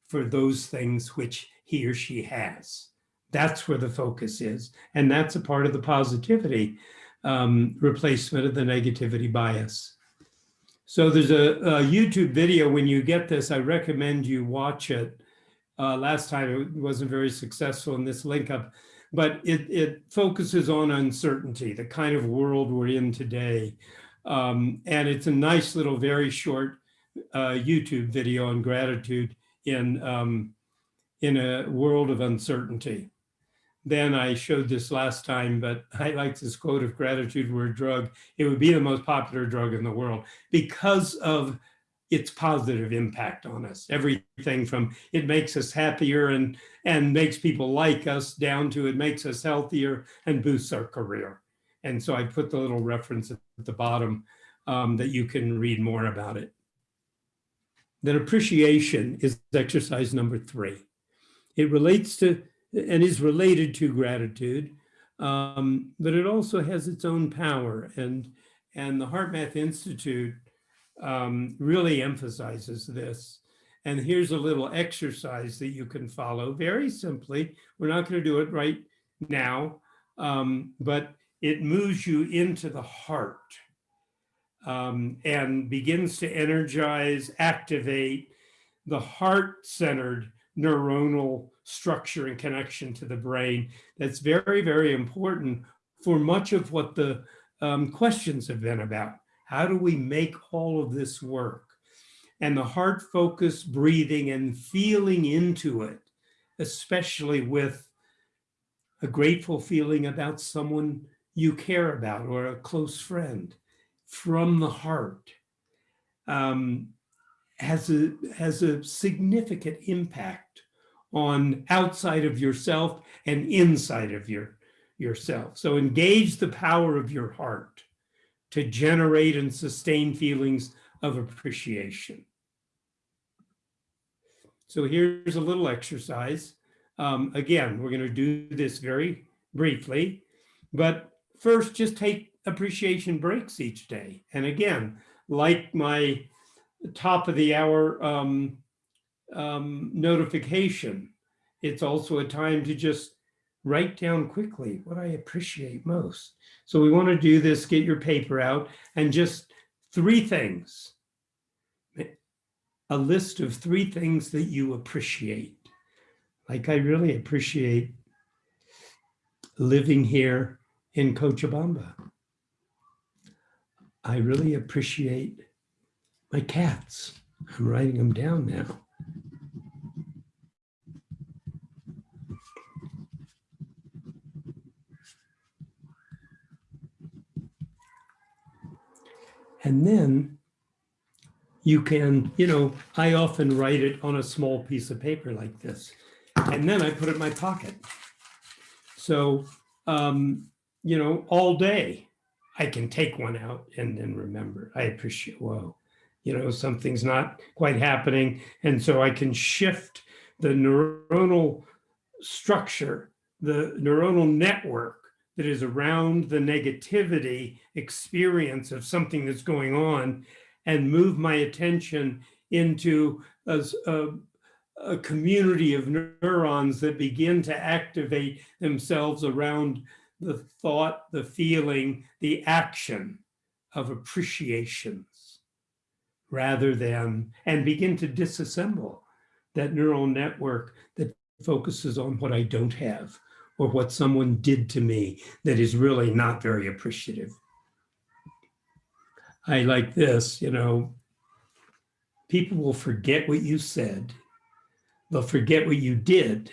for those things which he or she has. That's where the focus is. And that's a part of the positivity um, replacement of the negativity bias. So there's a, a, YouTube video. When you get this, I recommend you watch it. Uh, last time it wasn't very successful in this link up, but it, it focuses on uncertainty, the kind of world we're in today. Um, and it's a nice little, very short uh, YouTube video on gratitude in, um, in a world of uncertainty then I showed this last time, but I like this quote of gratitude were a drug. It would be the most popular drug in the world because of its positive impact on us. Everything from it makes us happier and, and makes people like us down to it makes us healthier and boosts our career. And so I put the little reference at the bottom um, that you can read more about it. Then appreciation is exercise number three. It relates to and is related to gratitude, um, but it also has its own power. And, and the HeartMath Institute um, really emphasizes this. And here's a little exercise that you can follow very simply. We're not going to do it right now, um, but it moves you into the heart um, and begins to energize, activate the heart-centered neuronal structure and connection to the brain that's very, very important for much of what the um, questions have been about. How do we make all of this work? And the heart focus breathing and feeling into it, especially with a grateful feeling about someone you care about or a close friend from the heart um, has, a, has a significant impact on outside of yourself and inside of your yourself. So engage the power of your heart to generate and sustain feelings of appreciation. So here's a little exercise. Um, again, we're going to do this very briefly, but first just take appreciation breaks each day. And again, like my top of the hour um, um, notification, it's also a time to just write down quickly what I appreciate most. So we want to do this, get your paper out and just three things. A list of three things that you appreciate. Like I really appreciate living here in Cochabamba. I really appreciate my cats. I'm writing them down now. And then you can, you know, I often write it on a small piece of paper like this, and then I put it in my pocket. So, um, you know, all day I can take one out and then remember, I appreciate, whoa, you know, something's not quite happening. And so I can shift the neuronal structure, the neuronal network that is around the negativity experience of something that's going on and move my attention into a, a, a, community of neurons that begin to activate themselves around the thought, the feeling, the action of appreciations rather than, and begin to disassemble that neural network that focuses on what I don't have or what someone did to me that is really not very appreciative. I like this, you know, people will forget what you said. They'll forget what you did,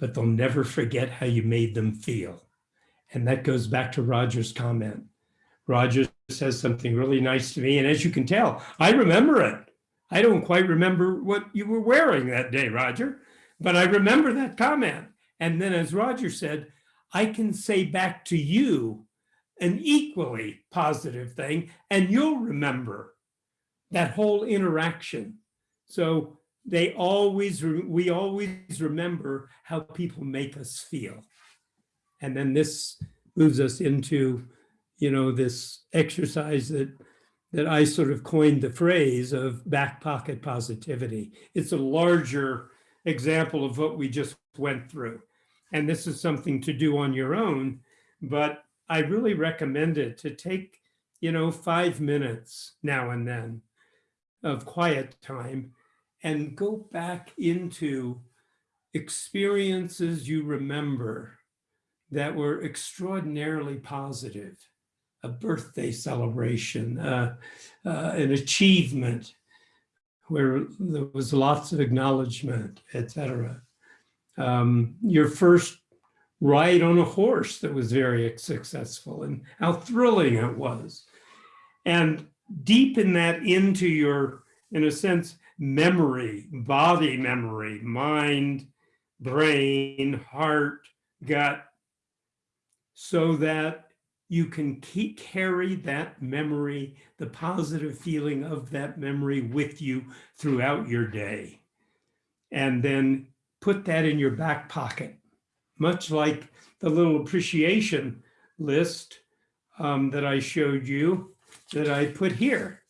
but they'll never forget how you made them feel. And that goes back to Roger's comment. Roger says something really nice to me. And as you can tell, I remember it. I don't quite remember what you were wearing that day, Roger, but I remember that comment. And then as Roger said, I can say back to you an equally positive thing, and you'll remember that whole interaction. So they always, we always remember how people make us feel. And then this moves us into, you know, this exercise that that I sort of coined the phrase of back pocket positivity. It's a larger example of what we just went through. And this is something to do on your own, but I really recommend it to take, you know, five minutes now and then of quiet time and go back into experiences you remember that were extraordinarily positive, a birthday celebration, uh, uh, an achievement where there was lots of acknowledgement, etc. Um, your first ride on a horse that was very successful and how thrilling it was. And deepen that into your, in a sense, memory, body memory, mind, brain, heart, gut, so that you can keep carry that memory, the positive feeling of that memory with you throughout your day. And then put that in your back pocket much like the little appreciation list um, that I showed you that I put here.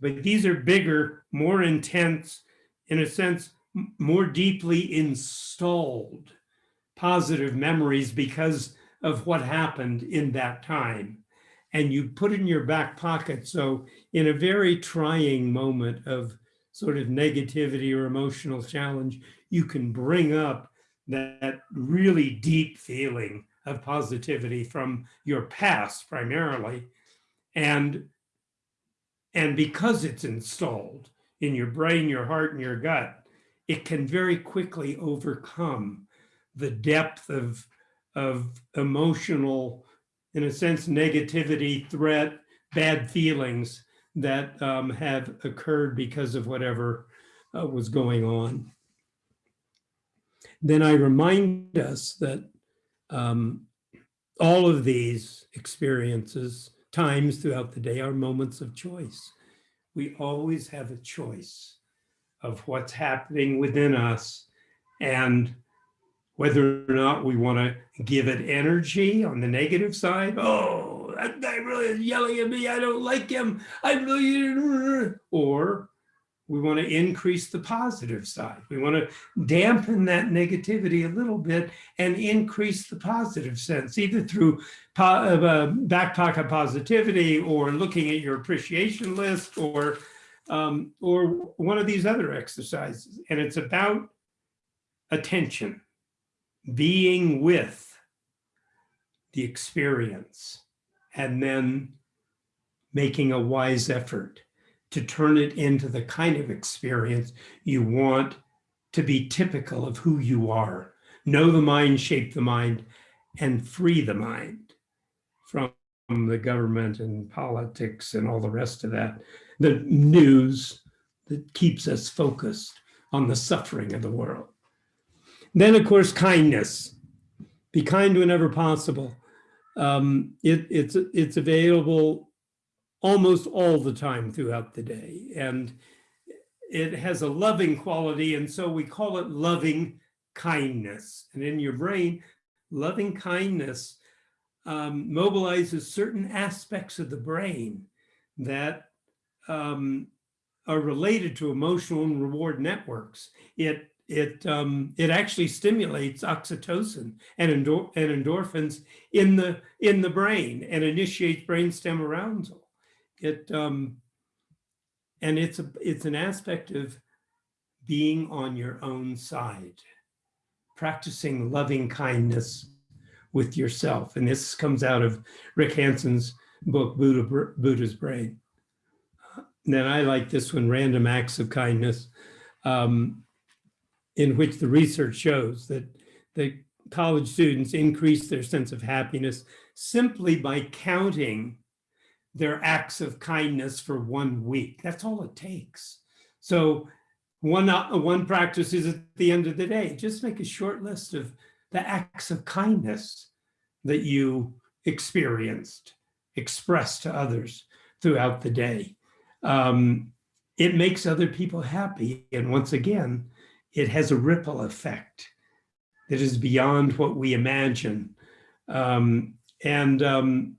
But these are bigger, more intense, in a sense, more deeply installed positive memories because of what happened in that time. And you put in your back pocket. So in a very trying moment of sort of negativity or emotional challenge, you can bring up that really deep feeling of positivity from your past primarily. And, and because it's installed in your brain, your heart, and your gut, it can very quickly overcome the depth of, of emotional, in a sense, negativity, threat, bad feelings that um, have occurred because of whatever uh, was going on. Then I remind us that um, all of these experiences, times throughout the day, are moments of choice. We always have a choice of what's happening within us and whether or not we want to give it energy on the negative side. Oh, that guy really is yelling at me. I don't like him. I really, or we want to increase the positive side. We want to dampen that negativity a little bit and increase the positive sense, either through po- uh, back pocket positivity or looking at your appreciation list or um, or one of these other exercises. And it's about attention, being with the experience, and then making a wise effort to turn it into the kind of experience you want to be typical of who you are. Know the mind, shape the mind, and free the mind from the government and politics and all the rest of that. The news that keeps us focused on the suffering of the world. Then, of course, kindness. Be kind whenever possible. Um, it, it's, it's available almost all the time throughout the day. And it has a loving quality. And so we call it loving kindness. And in your brain, loving kindness um, mobilizes certain aspects of the brain that um, are related to emotional and reward networks. It it um, it actually stimulates oxytocin and, endor and endorphins in the in the brain and initiates brainstem arousal. It um, and it's a it's an aspect of being on your own side, practicing loving kindness with yourself. And this comes out of Rick Hanson's book, Buddha, Buddha's Brain. then I like this one, Random Acts of Kindness, um, in which the research shows that the college students increase their sense of happiness simply by counting their acts of kindness for one week. That's all it takes. So one, uh, one practice is at the end of the day, just make a short list of the acts of kindness that you experienced, expressed to others throughout the day. Um, it makes other people happy. And once again, it has a ripple effect that is beyond what we imagine. Um, and um,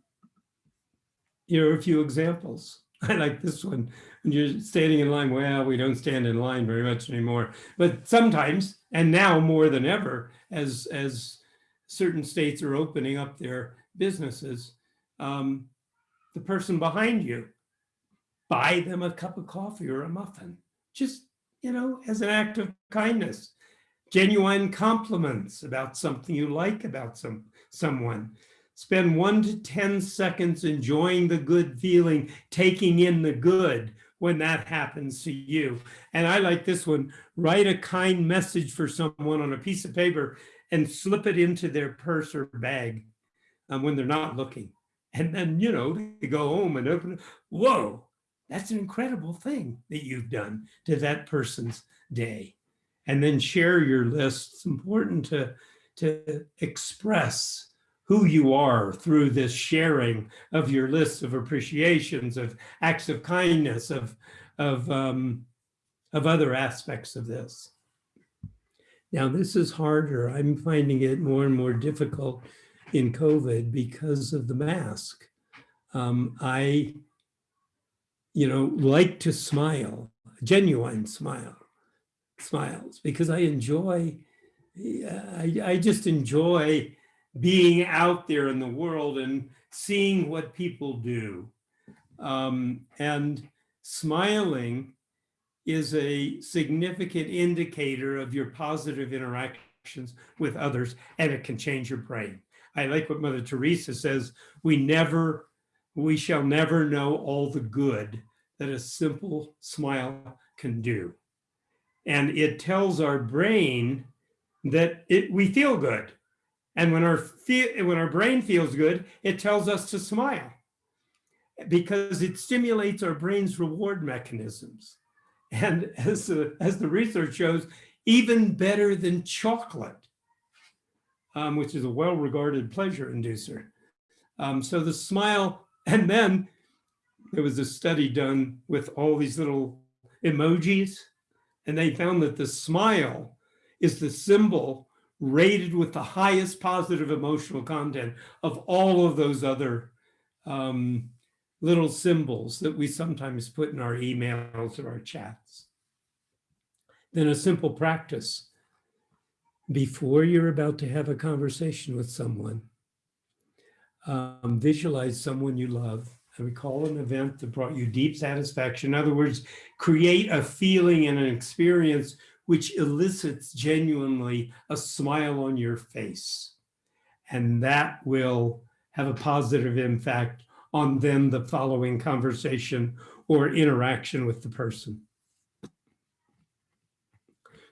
here are a few examples. I like this one. When you're standing in line, well, we don't stand in line very much anymore, but sometimes, and now more than ever, as, as certain states are opening up their businesses, um, the person behind you, buy them a cup of coffee or a muffin, just, you know, as an act of kindness. Genuine compliments about something you like about some someone. Spend one to 10 seconds enjoying the good feeling, taking in the good when that happens to you. And I like this one, write a kind message for someone on a piece of paper and slip it into their purse or bag um, when they're not looking. And then, you know, they go home and open it. Whoa, that's an incredible thing that you've done to that person's day. And then share your list. It's important to, to express who you are through this sharing of your list of appreciations, of acts of kindness, of, of, um, of other aspects of this. Now, this is harder. I'm finding it more and more difficult in COVID because of the mask. Um, I, you know, like to smile, genuine smile, smiles, because I enjoy, I, I just enjoy being out there in the world and seeing what people do. Um, and smiling is a significant indicator of your positive interactions with others, and it can change your brain. I like what Mother Teresa says, we never, we shall never know all the good that a simple smile can do. And it tells our brain that it, we feel good. And when our, when our brain feels good, it tells us to smile because it stimulates our brain's reward mechanisms. And as the, as the research shows, even better than chocolate, um, which is a well-regarded pleasure inducer. Um, so the smile, and then there was a study done with all these little emojis, and they found that the smile is the symbol rated with the highest positive emotional content of all of those other um, little symbols that we sometimes put in our emails or our chats. Then a simple practice. Before you're about to have a conversation with someone, um, visualize someone you love and recall an event that brought you deep satisfaction. In other words, create a feeling and an experience which elicits genuinely a smile on your face. And that will have a positive impact on then the following conversation or interaction with the person.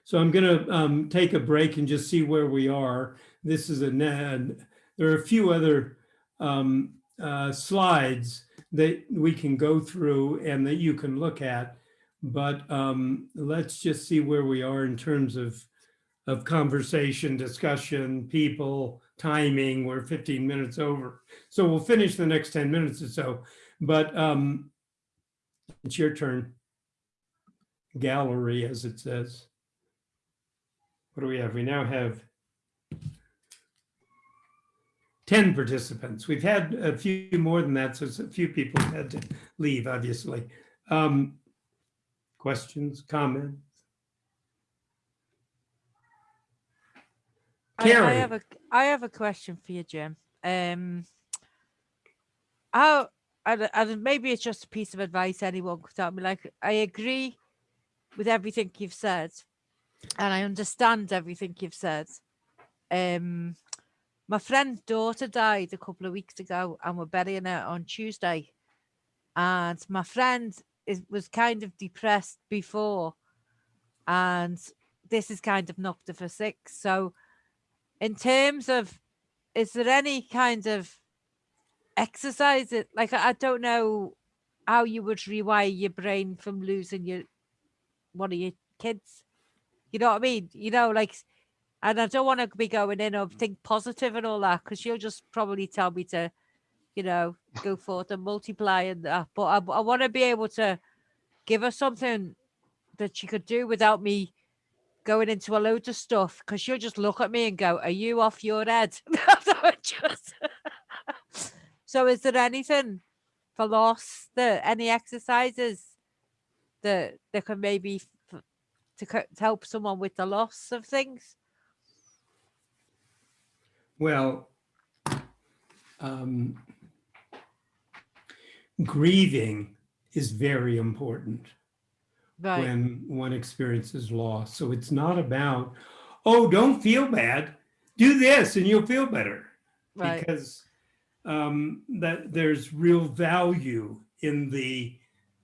So I'm going to um, take a break and just see where we are. This is a, there are a few other um, uh, slides that we can go through and that you can look at. But um, let's just see where we are in terms of, of conversation, discussion, people, timing. We're 15 minutes over. So we'll finish the next 10 minutes or so. But um, it's your turn. Gallery, as it says. What do we have? We now have 10 participants. We've had a few more than that, so a few people had to leave, obviously. Um, questions, comments? I, I have a I have a question for you, Jim. Um, how and, and maybe it's just a piece of advice anyone could tell me. Like I agree with everything you've said, and I understand everything you've said. Um, my friend's daughter died a couple of weeks ago, and we're burying her on Tuesday. And my friend is was kind of depressed before, and this is kind of knocked her for six. So, in terms of, is there any kind of exercise? It like I don't know how you would rewire your brain from losing your one of your kids. You know what I mean? You know, like, and I don't want to be going in of think positive and all that because she'll just probably tell me to, you know, go forth and multiply and that. But I, I want to be able to give her something that she could do without me going into a load of stuff because she'll just look at me and go, Are you off your head? So is there anything for loss that any exercises that that can maybe to, to help someone with the loss of things? Well, um, grieving is very important Right. when one experiences loss. So it's not about, oh, don't feel bad. Do this and you'll feel better. right. Because um, that there's real value in the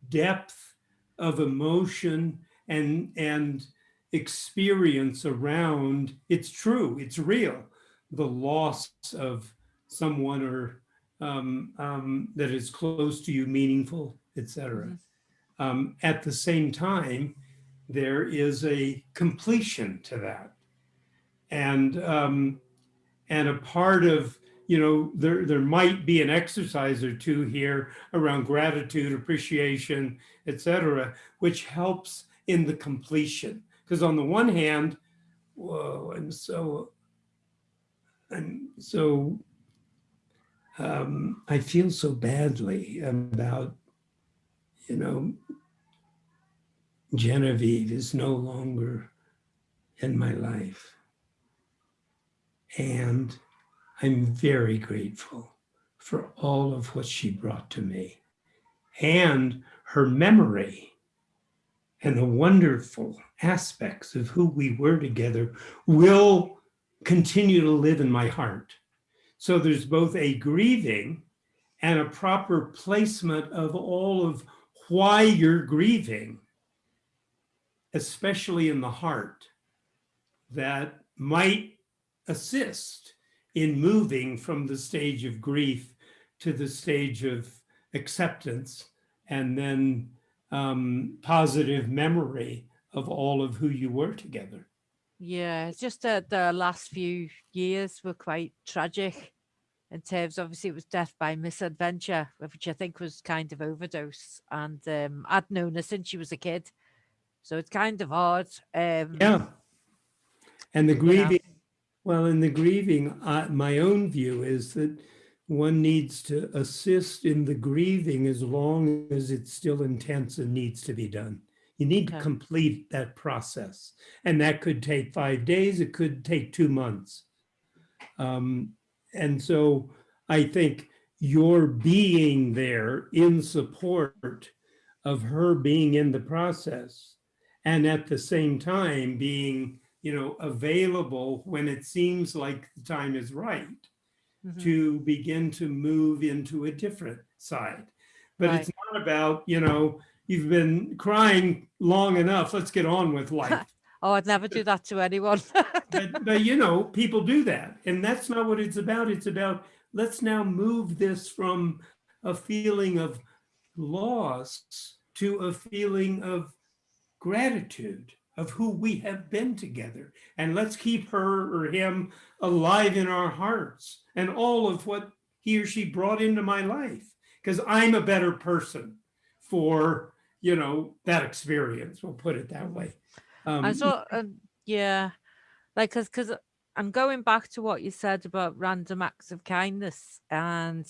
depth of emotion and and experience around it's true it's real the loss of someone or um, um, that is close to you meaningful etc Mhm. um, at the same time there is a completion to that. And um, and a part of you know there there might be an exercise or two here around gratitude appreciation etc which helps in the completion. Because on the one hand whoa i'm so i'm so um, i feel so badly about you know genevieve is no longer in my life and I'm very grateful for all of what she brought to me and her memory and the wonderful aspects of who we were together will continue to live in my heart. So there's both a grieving and a proper placement of all of why you're grieving, especially in the heart, that might assist in moving from the stage of grief to the stage of acceptance and then um, positive memory of all of who you were together. Yeah, it's just that the last few years were quite tragic in terms, obviously it was death by misadventure, which I think was kind of overdose. And um, I'd known her since she was a kid. So it's kind of hard. Um, Yeah. And the grieving, well, in the grieving, uh, my own view is that one needs to assist in the grieving as long as it's still intense and needs to be done. You need to complete that process. And that could take five days, it could take two months. Um, and so I think your being there in support of her being in the process and at the same time being, you know, available when it seems like the time is right mhm. to begin to move into a different side. But it's not about, you know, you've been crying long enough, let's get on with life. Oh, I'd never do that to anyone. but, but you know, people do that. And that's not what it's about. It's about let's now move this from a feeling of loss to a feeling of gratitude of who we have been together. And let's keep her or him alive in our hearts and all of what he or she brought into my life. Because I'm a better person for, you know, that experience. We'll put it that way. Um, And so, um, yeah, like, cause, cause I'm going back to what you said about random acts of kindness. And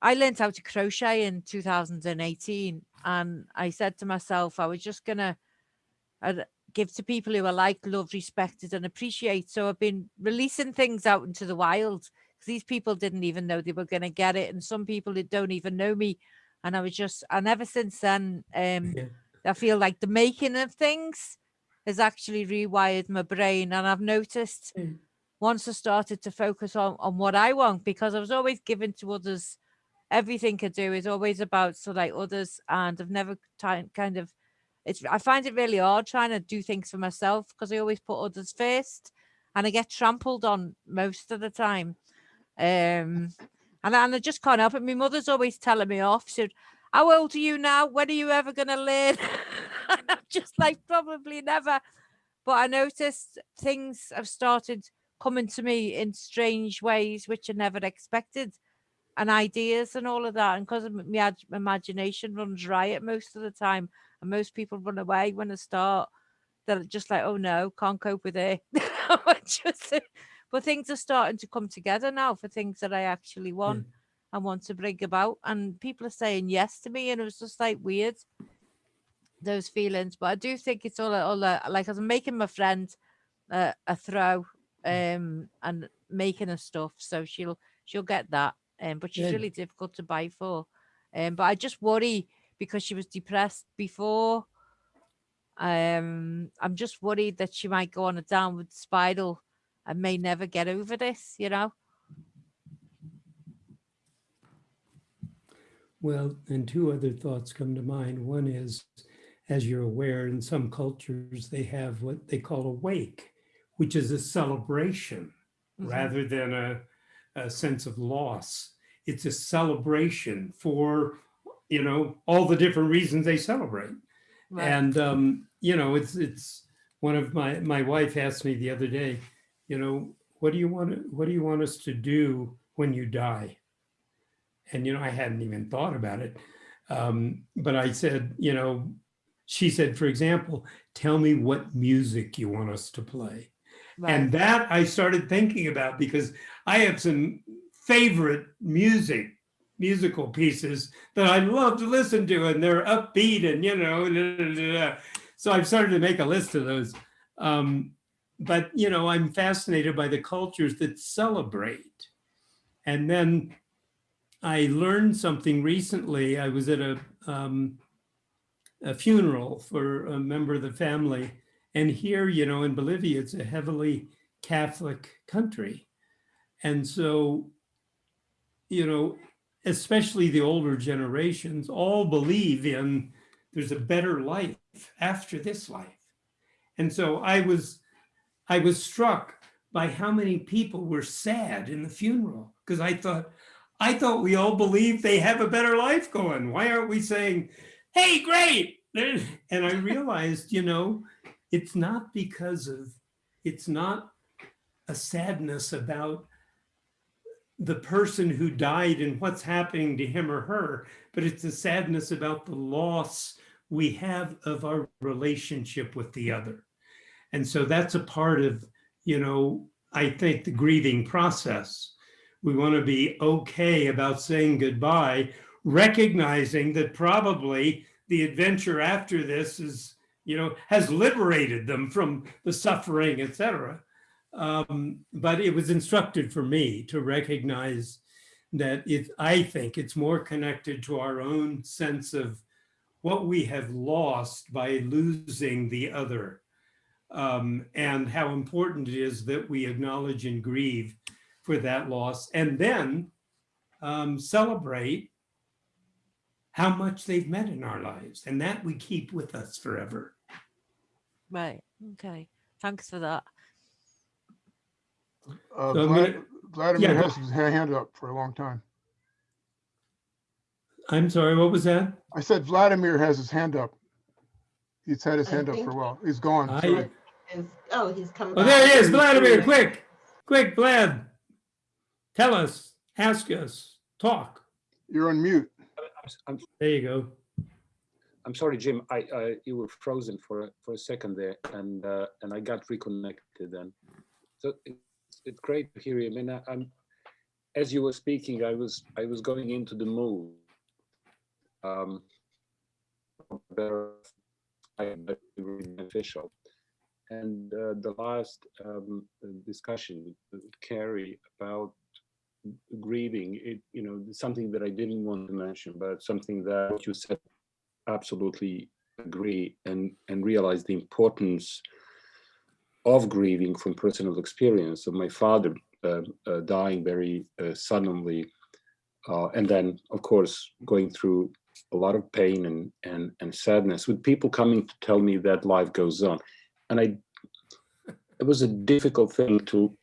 I learned how to crochet in 2018. And I said to myself, I was just gonna uh, give to people who I like, love, respected, and appreciate. So I've been releasing things out into the wild because these people didn't even know they were gonna get it. And some people that don't even know me. And I was just, and ever since then, um, Yeah. I feel like the making of things has actually rewired my brain. And I've noticed Mm. once I started to focus on, on what I want, because I was always giving to others, everything I do is always about so like others. And I've never kind of, it's, I find it really hard trying to do things for myself because I always put others first and I get trampled on most of the time. Um, and, I- and I just can't help it. My mother's always telling me off. She said, how old are you now? When are you ever going to learn? and I'm just like, probably never. But I noticed things have started coming to me in strange ways, which I never expected, and ideas and all of that. And because my imagination runs riot most of the time, and most people run away when I start, they're just like, oh no, can't cope with it. just, but things are starting to come together now for things that I actually want and want to bring about. And people are saying yes to me, and it was just like weird those feelings. But I do think it's all, all uh, like I'm making my friend uh, a throw um and making her stuff, so she'll she'll get that. Um, but she's Good. really difficult to buy for. Um, but I just worry because she was depressed before. Um, I'm just worried that she might go on a downward spiral and may never get over this. You know. Well, and two other thoughts come to mind. One is, as you're aware, in some cultures, they have what they call a wake, which is a celebration Mhm. rather than a, a sense of loss. It's a celebration for, you know, all the different reasons they celebrate. Right. And, um, you know, it's, it's, one of my, my wife asked me the other day, you know, what do you want to, what do you want us to do when you die? And, you know, I hadn't even thought about it. Um, but I said, you know, she said, for example, tell me what music you want us to play. And that I started thinking about because I have some favorite music, musical pieces that I love to listen to and they're upbeat and, you know, da, da, da, da. so I've started to make a list of those. Um, but, you know, I'm fascinated by the cultures that celebrate. And then I learned something recently. I was at a, um, a funeral for a member of the family. And here, you know, in Bolivia, it's a heavily Catholic country. And so, you know, especially the older generations all believe in there's a better life after this life. And so I was, I was struck by how many people were sad in the funeral because I thought, I thought we all believe they have a better life going. Why aren't we saying, hey, great? And I realized, you know, it's not because of it's not a sadness about the person who died and what's happening to him or her, but it's a sadness about the loss we have of our relationship with the other. And so that's a part of, you know, I think the grieving process. We want to be okay about saying goodbye, recognizing that probably the adventure after this is, you know, has liberated them from the suffering, et cetera. Um, but it was instructed for me to recognize that it, I think it's more connected to our own sense of what we have lost by losing the other um, and how important it is that we acknowledge and grieve for that loss and then um, celebrate how much they've meant in our lives and that we keep with us forever. Right. Okay. Thanks for that. Uh, So Vlad- gonna- Vladimir yeah, has his hand up for a long time. I'm sorry, what was that? I said Vladimir has his hand up. He's had his I hand up for a while. He's gone. I- sorry. Is, oh, he's coming. Oh, there he is, Vladimir, quick, quick, Vlad. Tell us, ask us, talk. You're on mute. I'm, There you go. I'm sorry, Jim. I, uh, you were frozen for a, for a second there, and uh, and I got reconnected then. So it's, it's great to hear you. I mean, I, I'm as you were speaking, I was I was going into the mood. Um, beneficial. And uh, the last um, discussion with Carrie about grieving, it you know something that I didn't want to mention, but something that you said absolutely agree and and realize the importance of grieving from personal experience of my father uh, uh, dying very uh, suddenly uh, and then of course going through a lot of pain and and and sadness with people coming to tell me that life goes on and i it was a difficult thing to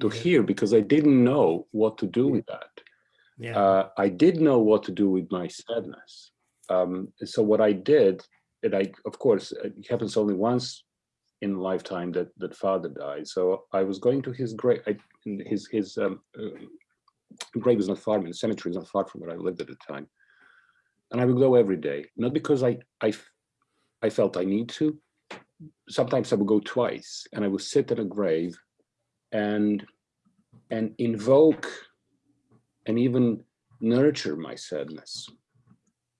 to Yeah. hear because i didn't know what to do with that Yeah, uh, I did know what to do with my sadness. Um, so what I did, and I, of course, it happens only once in lifetime that that father died. So I was going to his grave. I, his his um, uh, grave is not far. The cemetery is not far from where I lived at the time. And I would go every day, not because I I felt I need to. Sometimes I would go twice, and I would sit at a grave, and and invoke and even nurture my sadness.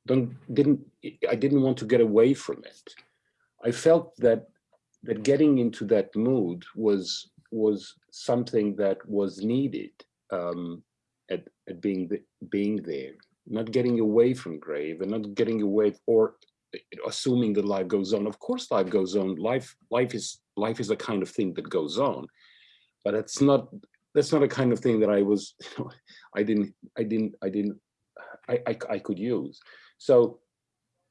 Don't didn't I didn't want to get away from it. I felt that that getting into that mood was was something that was needed um, at at being the, being there, not getting away from grave and not getting away or assuming that life goes on. Of course, life goes on. Life life is life is a kind of thing that goes on, but it's not that's not a kind of thing that I was, you know, I didn't, I didn't, I didn't, I, I, I could use. So,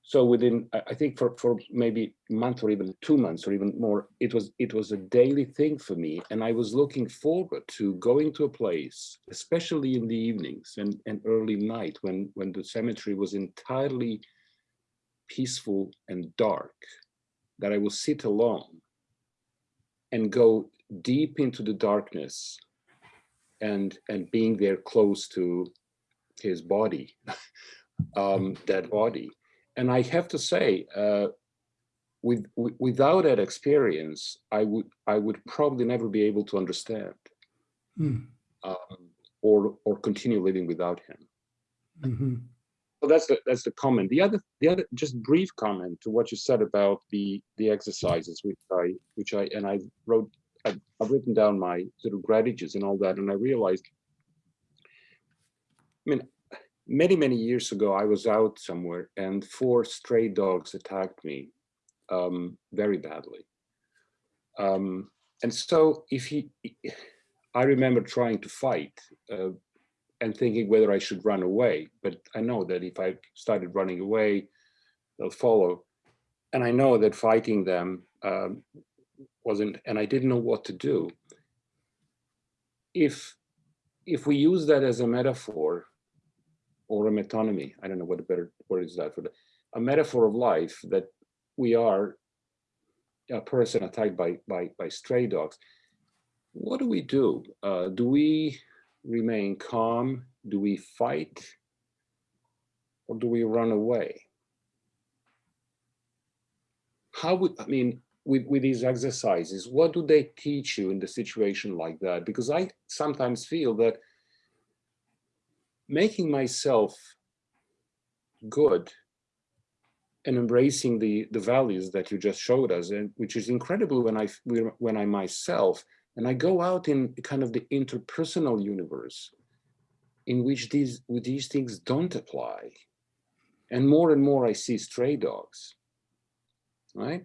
so within, I think for, for maybe a month or even two months or even more, it was, it was a daily thing for me. And I was looking forward to going to a place, especially in the evenings and, and early night when, when the cemetery was entirely peaceful and dark, that I will sit alone and go deep into the darkness and and being there close to his body um that body and i have to say uh with, with without that experience i would i would probably never be able to understand Hmm. um, or or continue living without him Mhm. so that's the that's the comment the other the other just brief comment to what you said about the the exercises which i which i and i wrote I've, I've written down my sort of gratitudes and all that and i realized i mean many many years ago i was out somewhere and four stray dogs attacked me um very badly um and so if he i remember trying to fight uh, and thinking whether I should run away. But I know that if I started running away, they'll follow. And I know that fighting them um, wasn't, and I didn't know what to do. If if we use that as a metaphor or a metonymy, I don't know what a better word is that for that, a metaphor of life that we are a person attacked by, by, by stray dogs, what do we do? Uh, do we remain calm? Do we fight? Or do we run away? How would, I mean, with, with these exercises, what do they teach you in the situation like that? Because I sometimes feel that making myself good and embracing the the values that you just showed us and which is incredible when i when i myself and i go out in kind of the interpersonal universe in which these with these things don't apply. And more and more i see stray dogs right?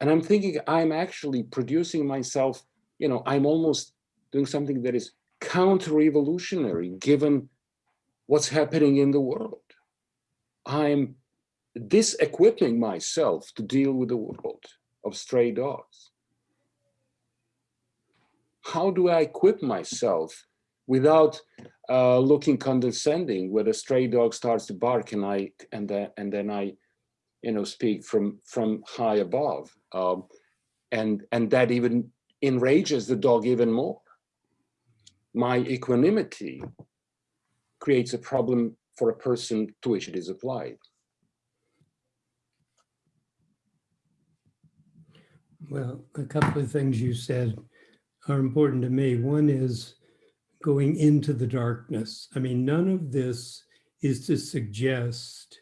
And i'm thinking i'm actually producing myself you know i'm almost doing something that is counter-revolutionary given what's happening in the world i'm disequipping myself to deal with the world of stray dogs? How do I equip myself without uh, looking condescending when a stray dog starts to bark and I and then and then I, you know, speak from from high above, um, and and that even enrages the dog even more. My equanimity creates a problem for a person to which it is applied. Well, a couple of things you said are important to me. One is going into the darkness. I mean, none of this is to suggest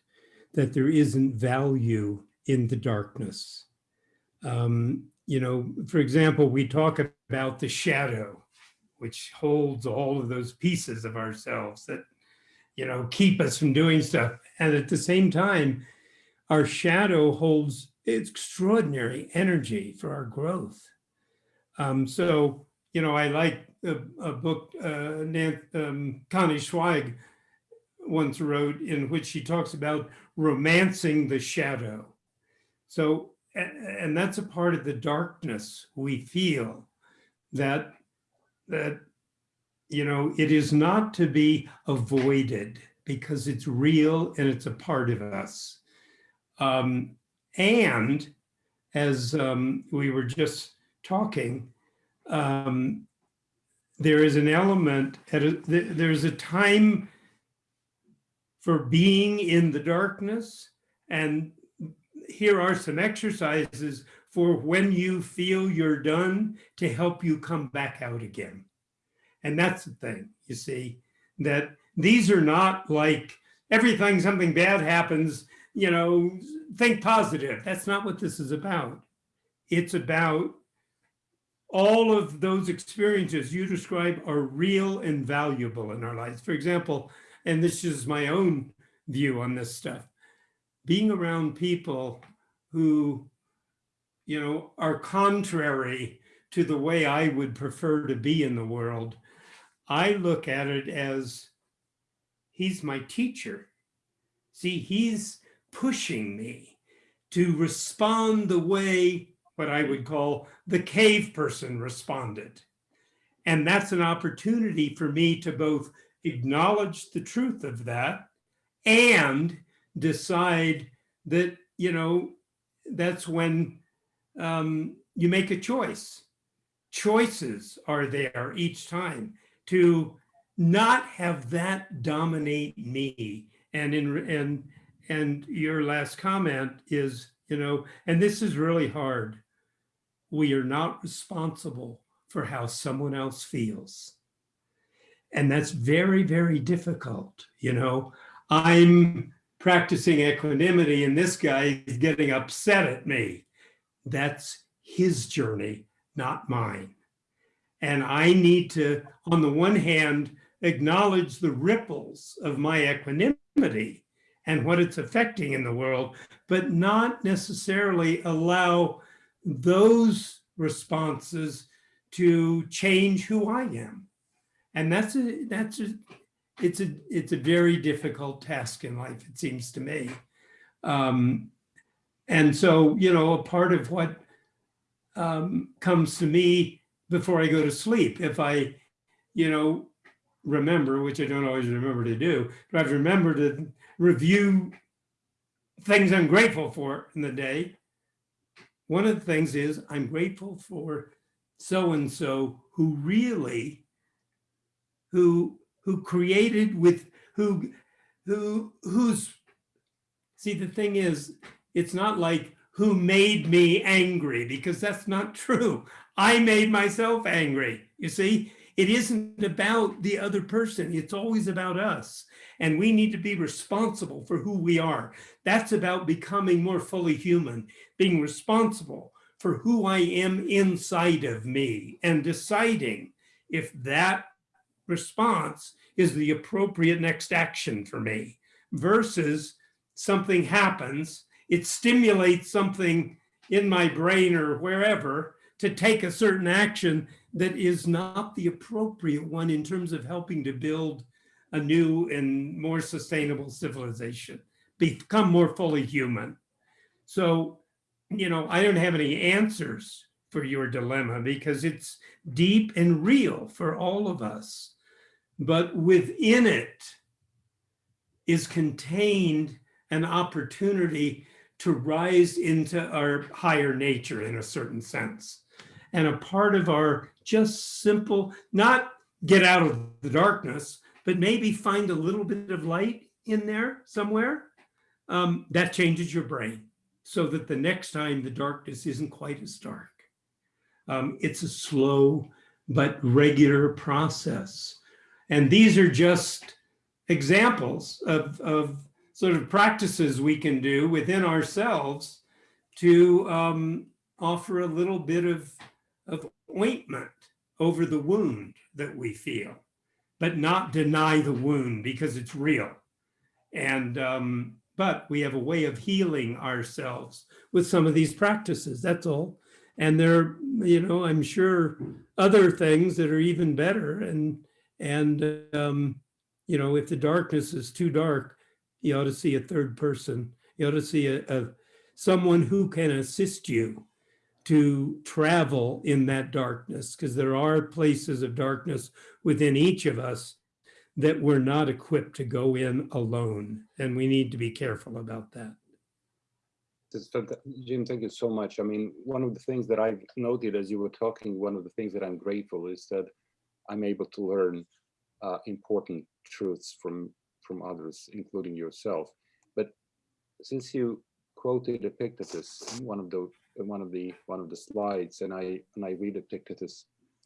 that there isn't value in the darkness. Um, you know, for example, we talk about the shadow, which holds all of those pieces of ourselves that, you know, keep us from doing stuff. And at the same time, our shadow holds extraordinary energy for our growth. Um, so, you know, I like a, a book uh, um, Connie Zweig once wrote in which she talks about romancing the shadow. So, and that's a part of the darkness we feel that, that, you know, it is not to be avoided because it's real and it's a part of us. Um, and as um, we were just talking, um, there is an element, at a, there's a time for being in the darkness. And here are some exercises for when you feel you're done to help you come back out again. And that's the thing, you see, that these are not like everything, something bad happens, you know, think positive. That's not what this is about. It's about all of those experiences you describe are real and valuable in our lives. For example, and this is my own view on this stuff, being around people who, you know, are contrary to the way I would prefer to be in the world, I look at it as he's my teacher. See, he's pushing me to respond the way what I would call the cave person responded. And that's an opportunity for me to both acknowledge the truth of that and decide that, you know, that's when um, you make a choice. Choices are there each time to not have that dominate me and in and and your last comment is, you know, and this is really hard. We are not responsible for how someone else feels. And that's very, very difficult. You know, I'm practicing equanimity and this guy is getting upset at me. That's his journey, not mine. And I need to, on the one hand, acknowledge the ripples of my equanimity and what it's affecting in the world, but not necessarily allow those responses to change who I am. And that's a, that's a, it's a, it's a very difficult task in life, it seems to me. Um, and so, you know, a part of what um, comes to me before I go to sleep, if I, you know, remember, which I don't always remember to do, but I've remembered to review things I'm grateful for in the day. one of the things is I'm grateful for so-and-so who really, who, who created with, who, who, who's, see, the thing is, it's not like who made me angry because that's not true. I made myself angry. You see, it isn't about the other person. It's always about us. And we need to be responsible for who we are. That's about becoming more fully human, being responsible for who I am inside of me and deciding if that response is the appropriate next action for me versus something happens, it stimulates something in my brain or wherever to take a certain action that is not the appropriate one in terms of helping to build a new and more sustainable civilization, become more fully human. So, you know, I don't have any answers for your dilemma because it's deep and real for all of us. But within it is contained an opportunity to rise into our higher nature in a certain sense. And a part of our just simple, not get out of the darkness, but maybe find a little bit of light in there somewhere, um, that changes your brain so that the next time the darkness isn't quite as dark. Um, it's a slow but regular process. And these are just examples of, of sort of practices we can do within ourselves to um, offer a little bit of, of ointment over the wound that we feel, but not deny the wound because it's real. And, um, but we have a way of healing ourselves with some of these practices, that's all. And there, you know, I'm sure other things that are even better. And, and um, you know, if the darkness is too dark, you ought to see a third person. You ought to see a, a someone who can assist you to travel in that darkness because there are places of darkness within each of us that we're not equipped to go in alone. And we need to be careful about that. Jim, thank you so much. I mean, one of the things that I've noted as you were talking, one of the things that I'm grateful is that I'm able to learn uh, important truths from from others, including yourself. But since you quoted Epictetus, one of the one of the one of the slides, and I and I read Epictetus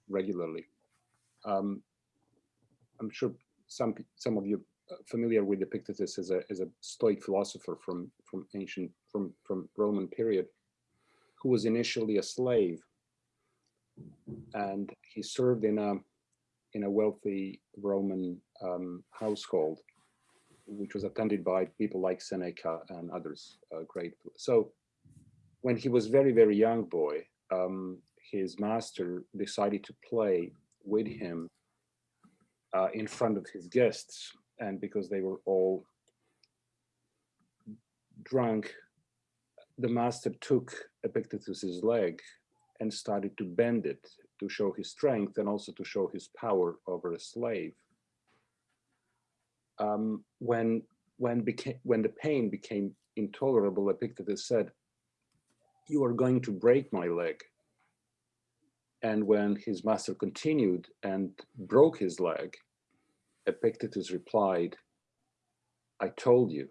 regularly. Um, I'm sure some some of you are familiar with Epictetus as a as a Stoic philosopher from from ancient from from Roman period, who was initially a slave, and he served in a in a wealthy Roman um, household, which was attended by people like Seneca and others, uh, great. So when he was very, very young boy, um, his master decided to play with him uh, in front of his guests. And because they were all drunk, the master took Epictetus's leg and started to bend it to show his strength and also to show his power over a slave um, when when became when the pain became intolerable, Epictetus said, "You are going to break my leg." And when his master continued and broke his leg, Epictetus replied, "I told you,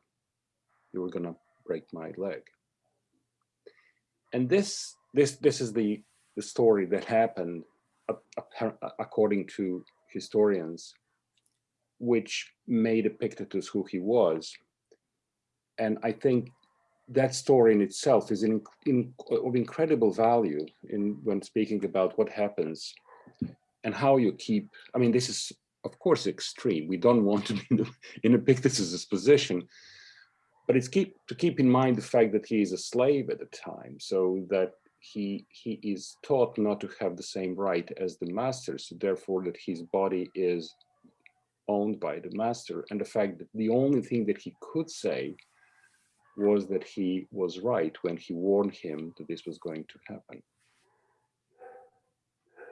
you were going to break my leg." And this this this is the the story that happened according to historians which made Epictetus who he was. And I think that story in itself is in, in, of incredible value in when speaking about what happens and how you keep, I mean, this is of course extreme. We don't want to be in, Epictetus's position, but it's keep to keep in mind the fact that he is a slave at the time, so that he he is taught not to have the same right as the master, so therefore that his body is owned by the master and the fact that the only thing that he could say was that he was right when he warned him that this was going to happen.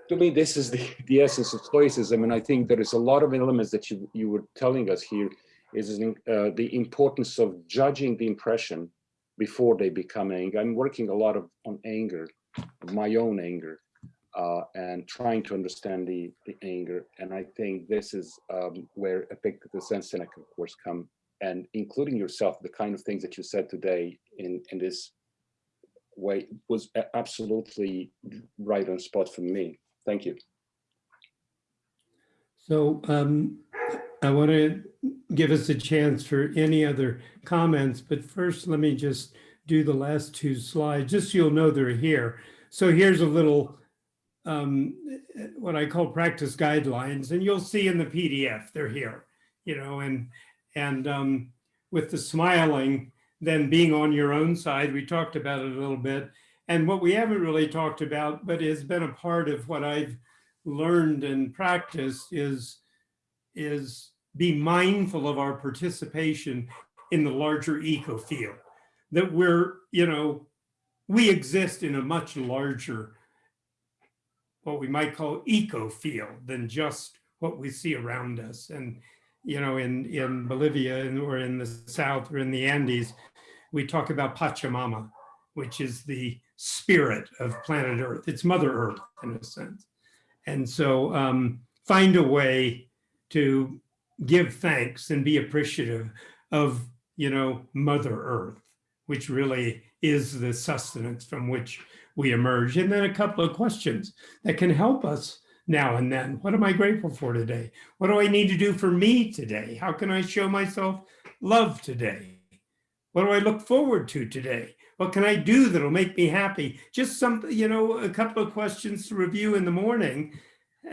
To me, this is the, the essence of Stoicism, and I think there is a lot of elements that you, you were telling us here is uh, the importance of judging the impression before they become anger. I'm working a lot of on anger, my own anger, uh, and trying to understand the, the anger. And I think this is um, where Epictetus and Seneca, of course, come, and including yourself, the kind of things that you said today in, in this way was absolutely right on spot for me. Thank you. So um, I want to give us a chance for any other comments, but first let me just do the last two slides, just so you'll know they're here. So here's a little, um, what I call practice guidelines, and you'll see in the PDF, they're here, you know, and, and um, with the smiling, then being on your own side, we talked about it a little bit. And what we haven't really talked about, but has been a part of what I've learned and practiced is, is be mindful of our participation in the larger eco field. That we're, you know, we exist in a much larger, what we might call eco field than just what we see around us. And, you know, in, in Bolivia or in the South or in the Andes, we talk about Pachamama, which is the spirit of planet Earth. It's Mother Earth in a sense. And so um, find a way to give thanks and be appreciative of, you know, Mother Earth, which really is the sustenance from which we emerge. And then a couple of questions that can help us now and then. What am I grateful for today? What do I need to do for me today? How can I show myself love today? What do I look forward to today? What can I do that'll make me happy? Just something, you know, a couple of questions to review in the morning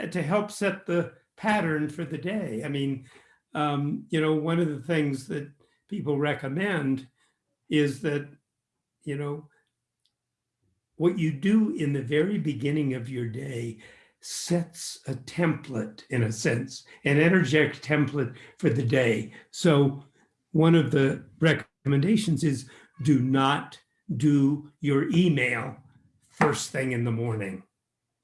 uh, to help set the pattern for the day. I mean, um, you know, one of the things that people recommend is that, you know, what you do in the very beginning of your day sets a template in a sense, an energetic template for the day. So one of the recommendations is do not do your email first thing in the morning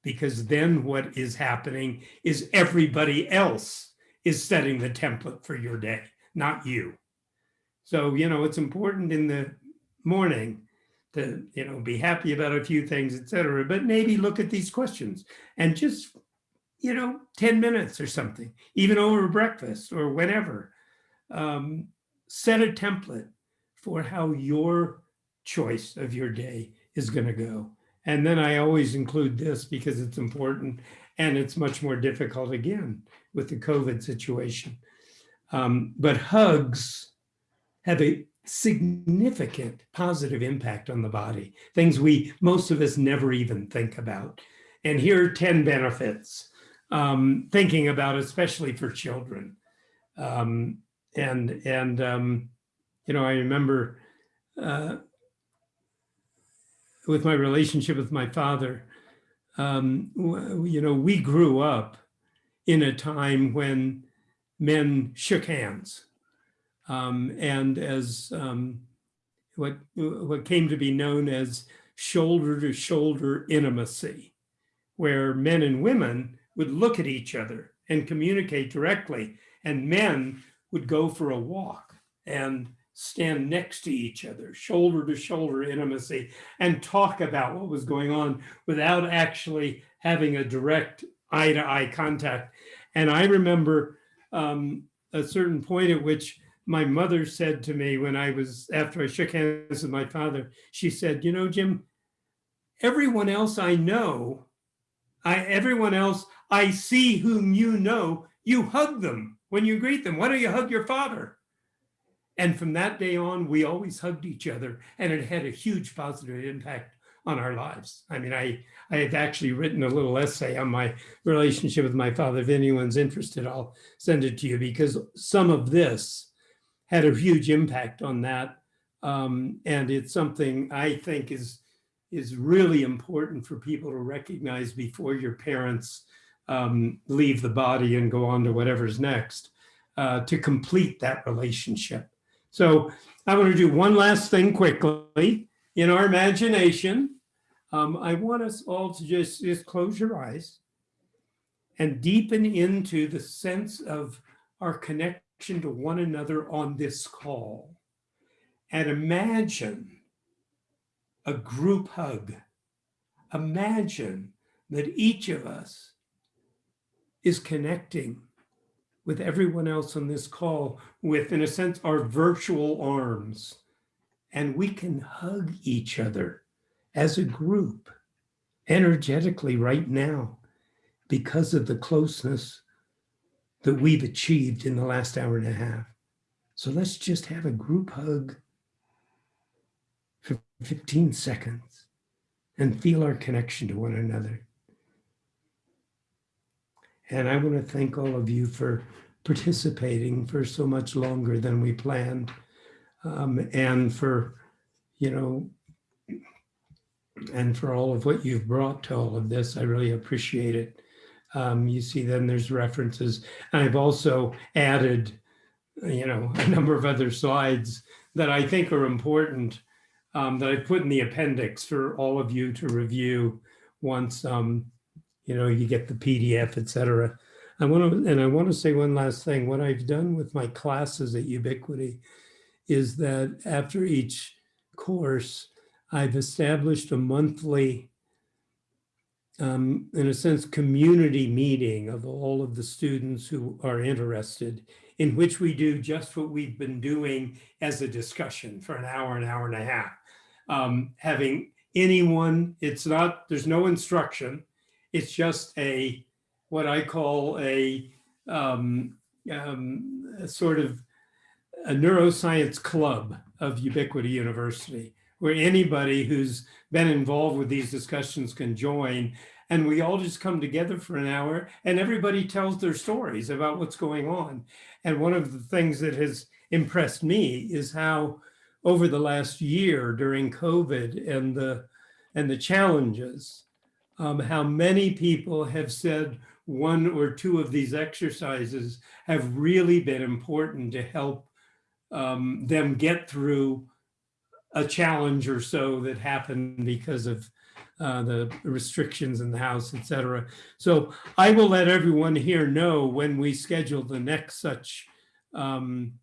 because then what is happening is everybody else is setting the template for your day, not you. So, you know, it's important in the morning to, you know, be happy about a few things, etc. but maybe look at these questions and just, you know, 10 minutes or something, even over breakfast or whenever, um, set a template for how your choice of your day is going to go. And then I always include this because it's important and it's much more difficult again with the COVID situation. Um, but hugs have a significant positive impact on the body, things we, most of us never even think about. And here are 10 benefits, um, thinking about, especially for children. Um, and, and um, you know, I remember uh, with my relationship with my father, um, you know, we grew up in a time when men shook hands. Um, and as um, what, what came to be known as shoulder to shoulder intimacy, where men and women would look at each other and communicate directly, and men would go for a walk and stand next to each other, shoulder to shoulder intimacy, and talk about what was going on without actually having a direct eye to eye contact. And I remember um, a certain point at which my mother said to me when I was, after I shook hands with my father, she said, you know, Jim, everyone else I know, I, everyone else I see whom you know, you hug them when you greet them. Why don't you hug your father? And from that day on, we always hugged each other and it had a huge positive impact on our lives. I mean, I, I have actually written a little essay on my relationship with my father. If anyone's interested, I'll send it to you because some of this had a huge impact on that. Um, and it's something I think is, is really important for people to recognize before your parents um, leave the body and go on to whatever's next uh, to complete that relationship. So I want to do one last thing quickly. In our imagination, um, I want us all to just, just close your eyes and deepen into the sense of our connection to one another on this call. And imagine a group hug. Imagine that each of us is connecting with everyone else on this call with, in a sense, our virtual arms. And we can hug each other as a group energetically right now because of the closeness that we've achieved in the last hour and a half. So let's just have a group hug for 15 seconds and feel our connection to one another. And I want to thank all of you for participating for so much longer than we planned. Um, and for, you know, and for all of what you've brought to all of this. I really appreciate it. Um, you see then there's references. I've also added, you know, a number of other slides that I think are important um, that I've put in the appendix for all of you to review once, um, you know, you get the PDF, et cetera. I want to, and I want to say one last thing. What I've done with my classes at Ubiquity is that after each course, I've established a monthly, um, in a sense, community meeting of all of the students who are interested, in which we do just what we've been doing as a discussion for an hour, an hour and a half. Um, having anyone, it's not, there's no instruction. It's just a, what I call a, um, um, a sort of a neuroscience club of Ubiquity University where anybody who's been involved with these discussions can join. And we all just come together for an hour and everybody tells their stories about what's going on. And one of the things that has impressed me is how over the last year during COVID and the, and the challenges, um, how many people have said one or two of these exercises have really been important to help um, them get through a challenge or so that happened because of uh, the restrictions in the house, et cetera. So I will let everyone here know when we schedule the next such um,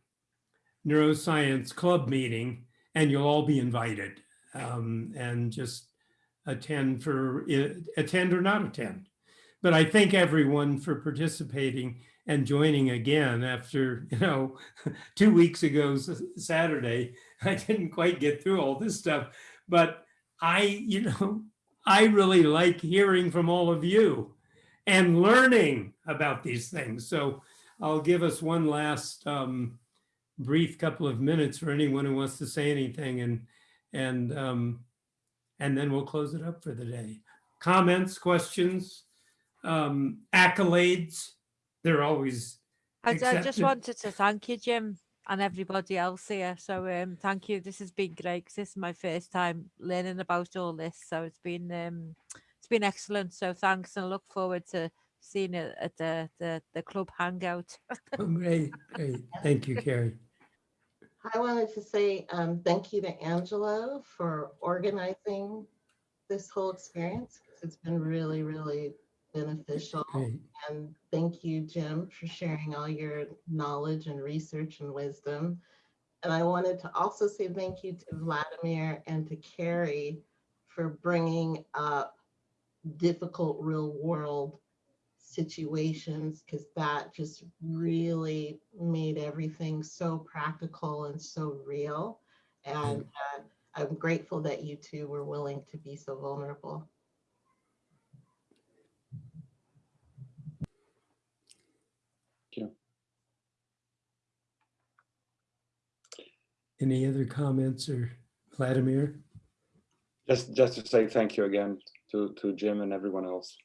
neuroscience club meeting and you'll all be invited um, and just attend for attend or not attend. But I thank everyone for participating and joining again after, you know, two weeks ago Saturday, I didn't quite get through all this stuff, but I, you know, I really like hearing from all of you and learning about these things. So I'll give us one last um, brief couple of minutes for anyone who wants to say anything and, and, um, and then we'll close it up for the day. Comments, questions, um, accolades, they're always I, I just wanted to thank you, Jim, and everybody else here. So um, thank you. This has been great 'cause this is my first time learning about all this. So it's been um, it's been excellent. So thanks, and I look forward to seeing it at the the, the club hangout. Oh, Great, great. Thank you, Carrie. I wanted to say um, thank you to Angelo for organizing this whole experience. It's been really, really beneficial. Great. And thank you, Jim, for sharing all your knowledge and research and wisdom. And I wanted to also say thank you to Vladimir and to Carrie for bringing up difficult real world situations because that just really made everything so practical and so real. And uh, I'm grateful that you two were willing to be so vulnerable. Any other comments or Vladimir? Just, just to say thank you again to, to Jim and everyone else.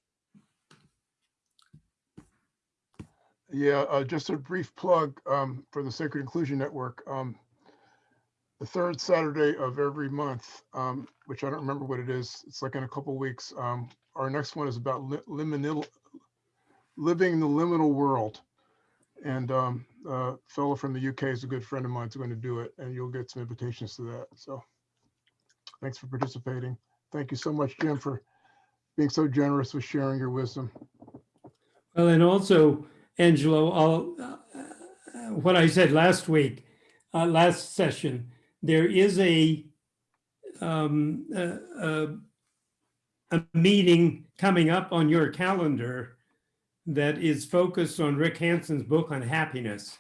Yeah, uh, just a brief plug um, for the Sacred Inclusion Network. Um, the third Saturday of every month, um, which I don't remember what it is. It's like in a couple weeks. Um, our next one is about li liminal, living the liminal world. And a fellow from the UK is a good friend of mine, is going to do it, and you'll get some invitations to that. So thanks for participating. Thank you so much, Jim, for being so generous with sharing your wisdom. Well, and also, Angelo, uh, what I said last week, uh, last session, there is a um, uh, uh, a meeting coming up on your calendar that is focused on Rick Hanson's book on happiness.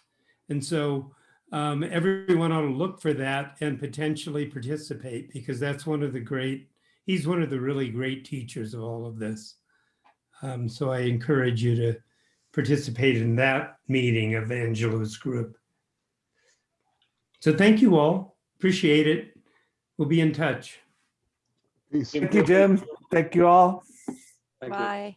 And so um, everyone ought to look for that and potentially participate because that's one of the great, he's one of the really great teachers of all of this. Um, so I encourage you to participate in that meeting of Angelo's group. So thank you all. Appreciate it. We'll be in touch. Peace. Thank you, Jim. Thank you all. Thank you. Bye.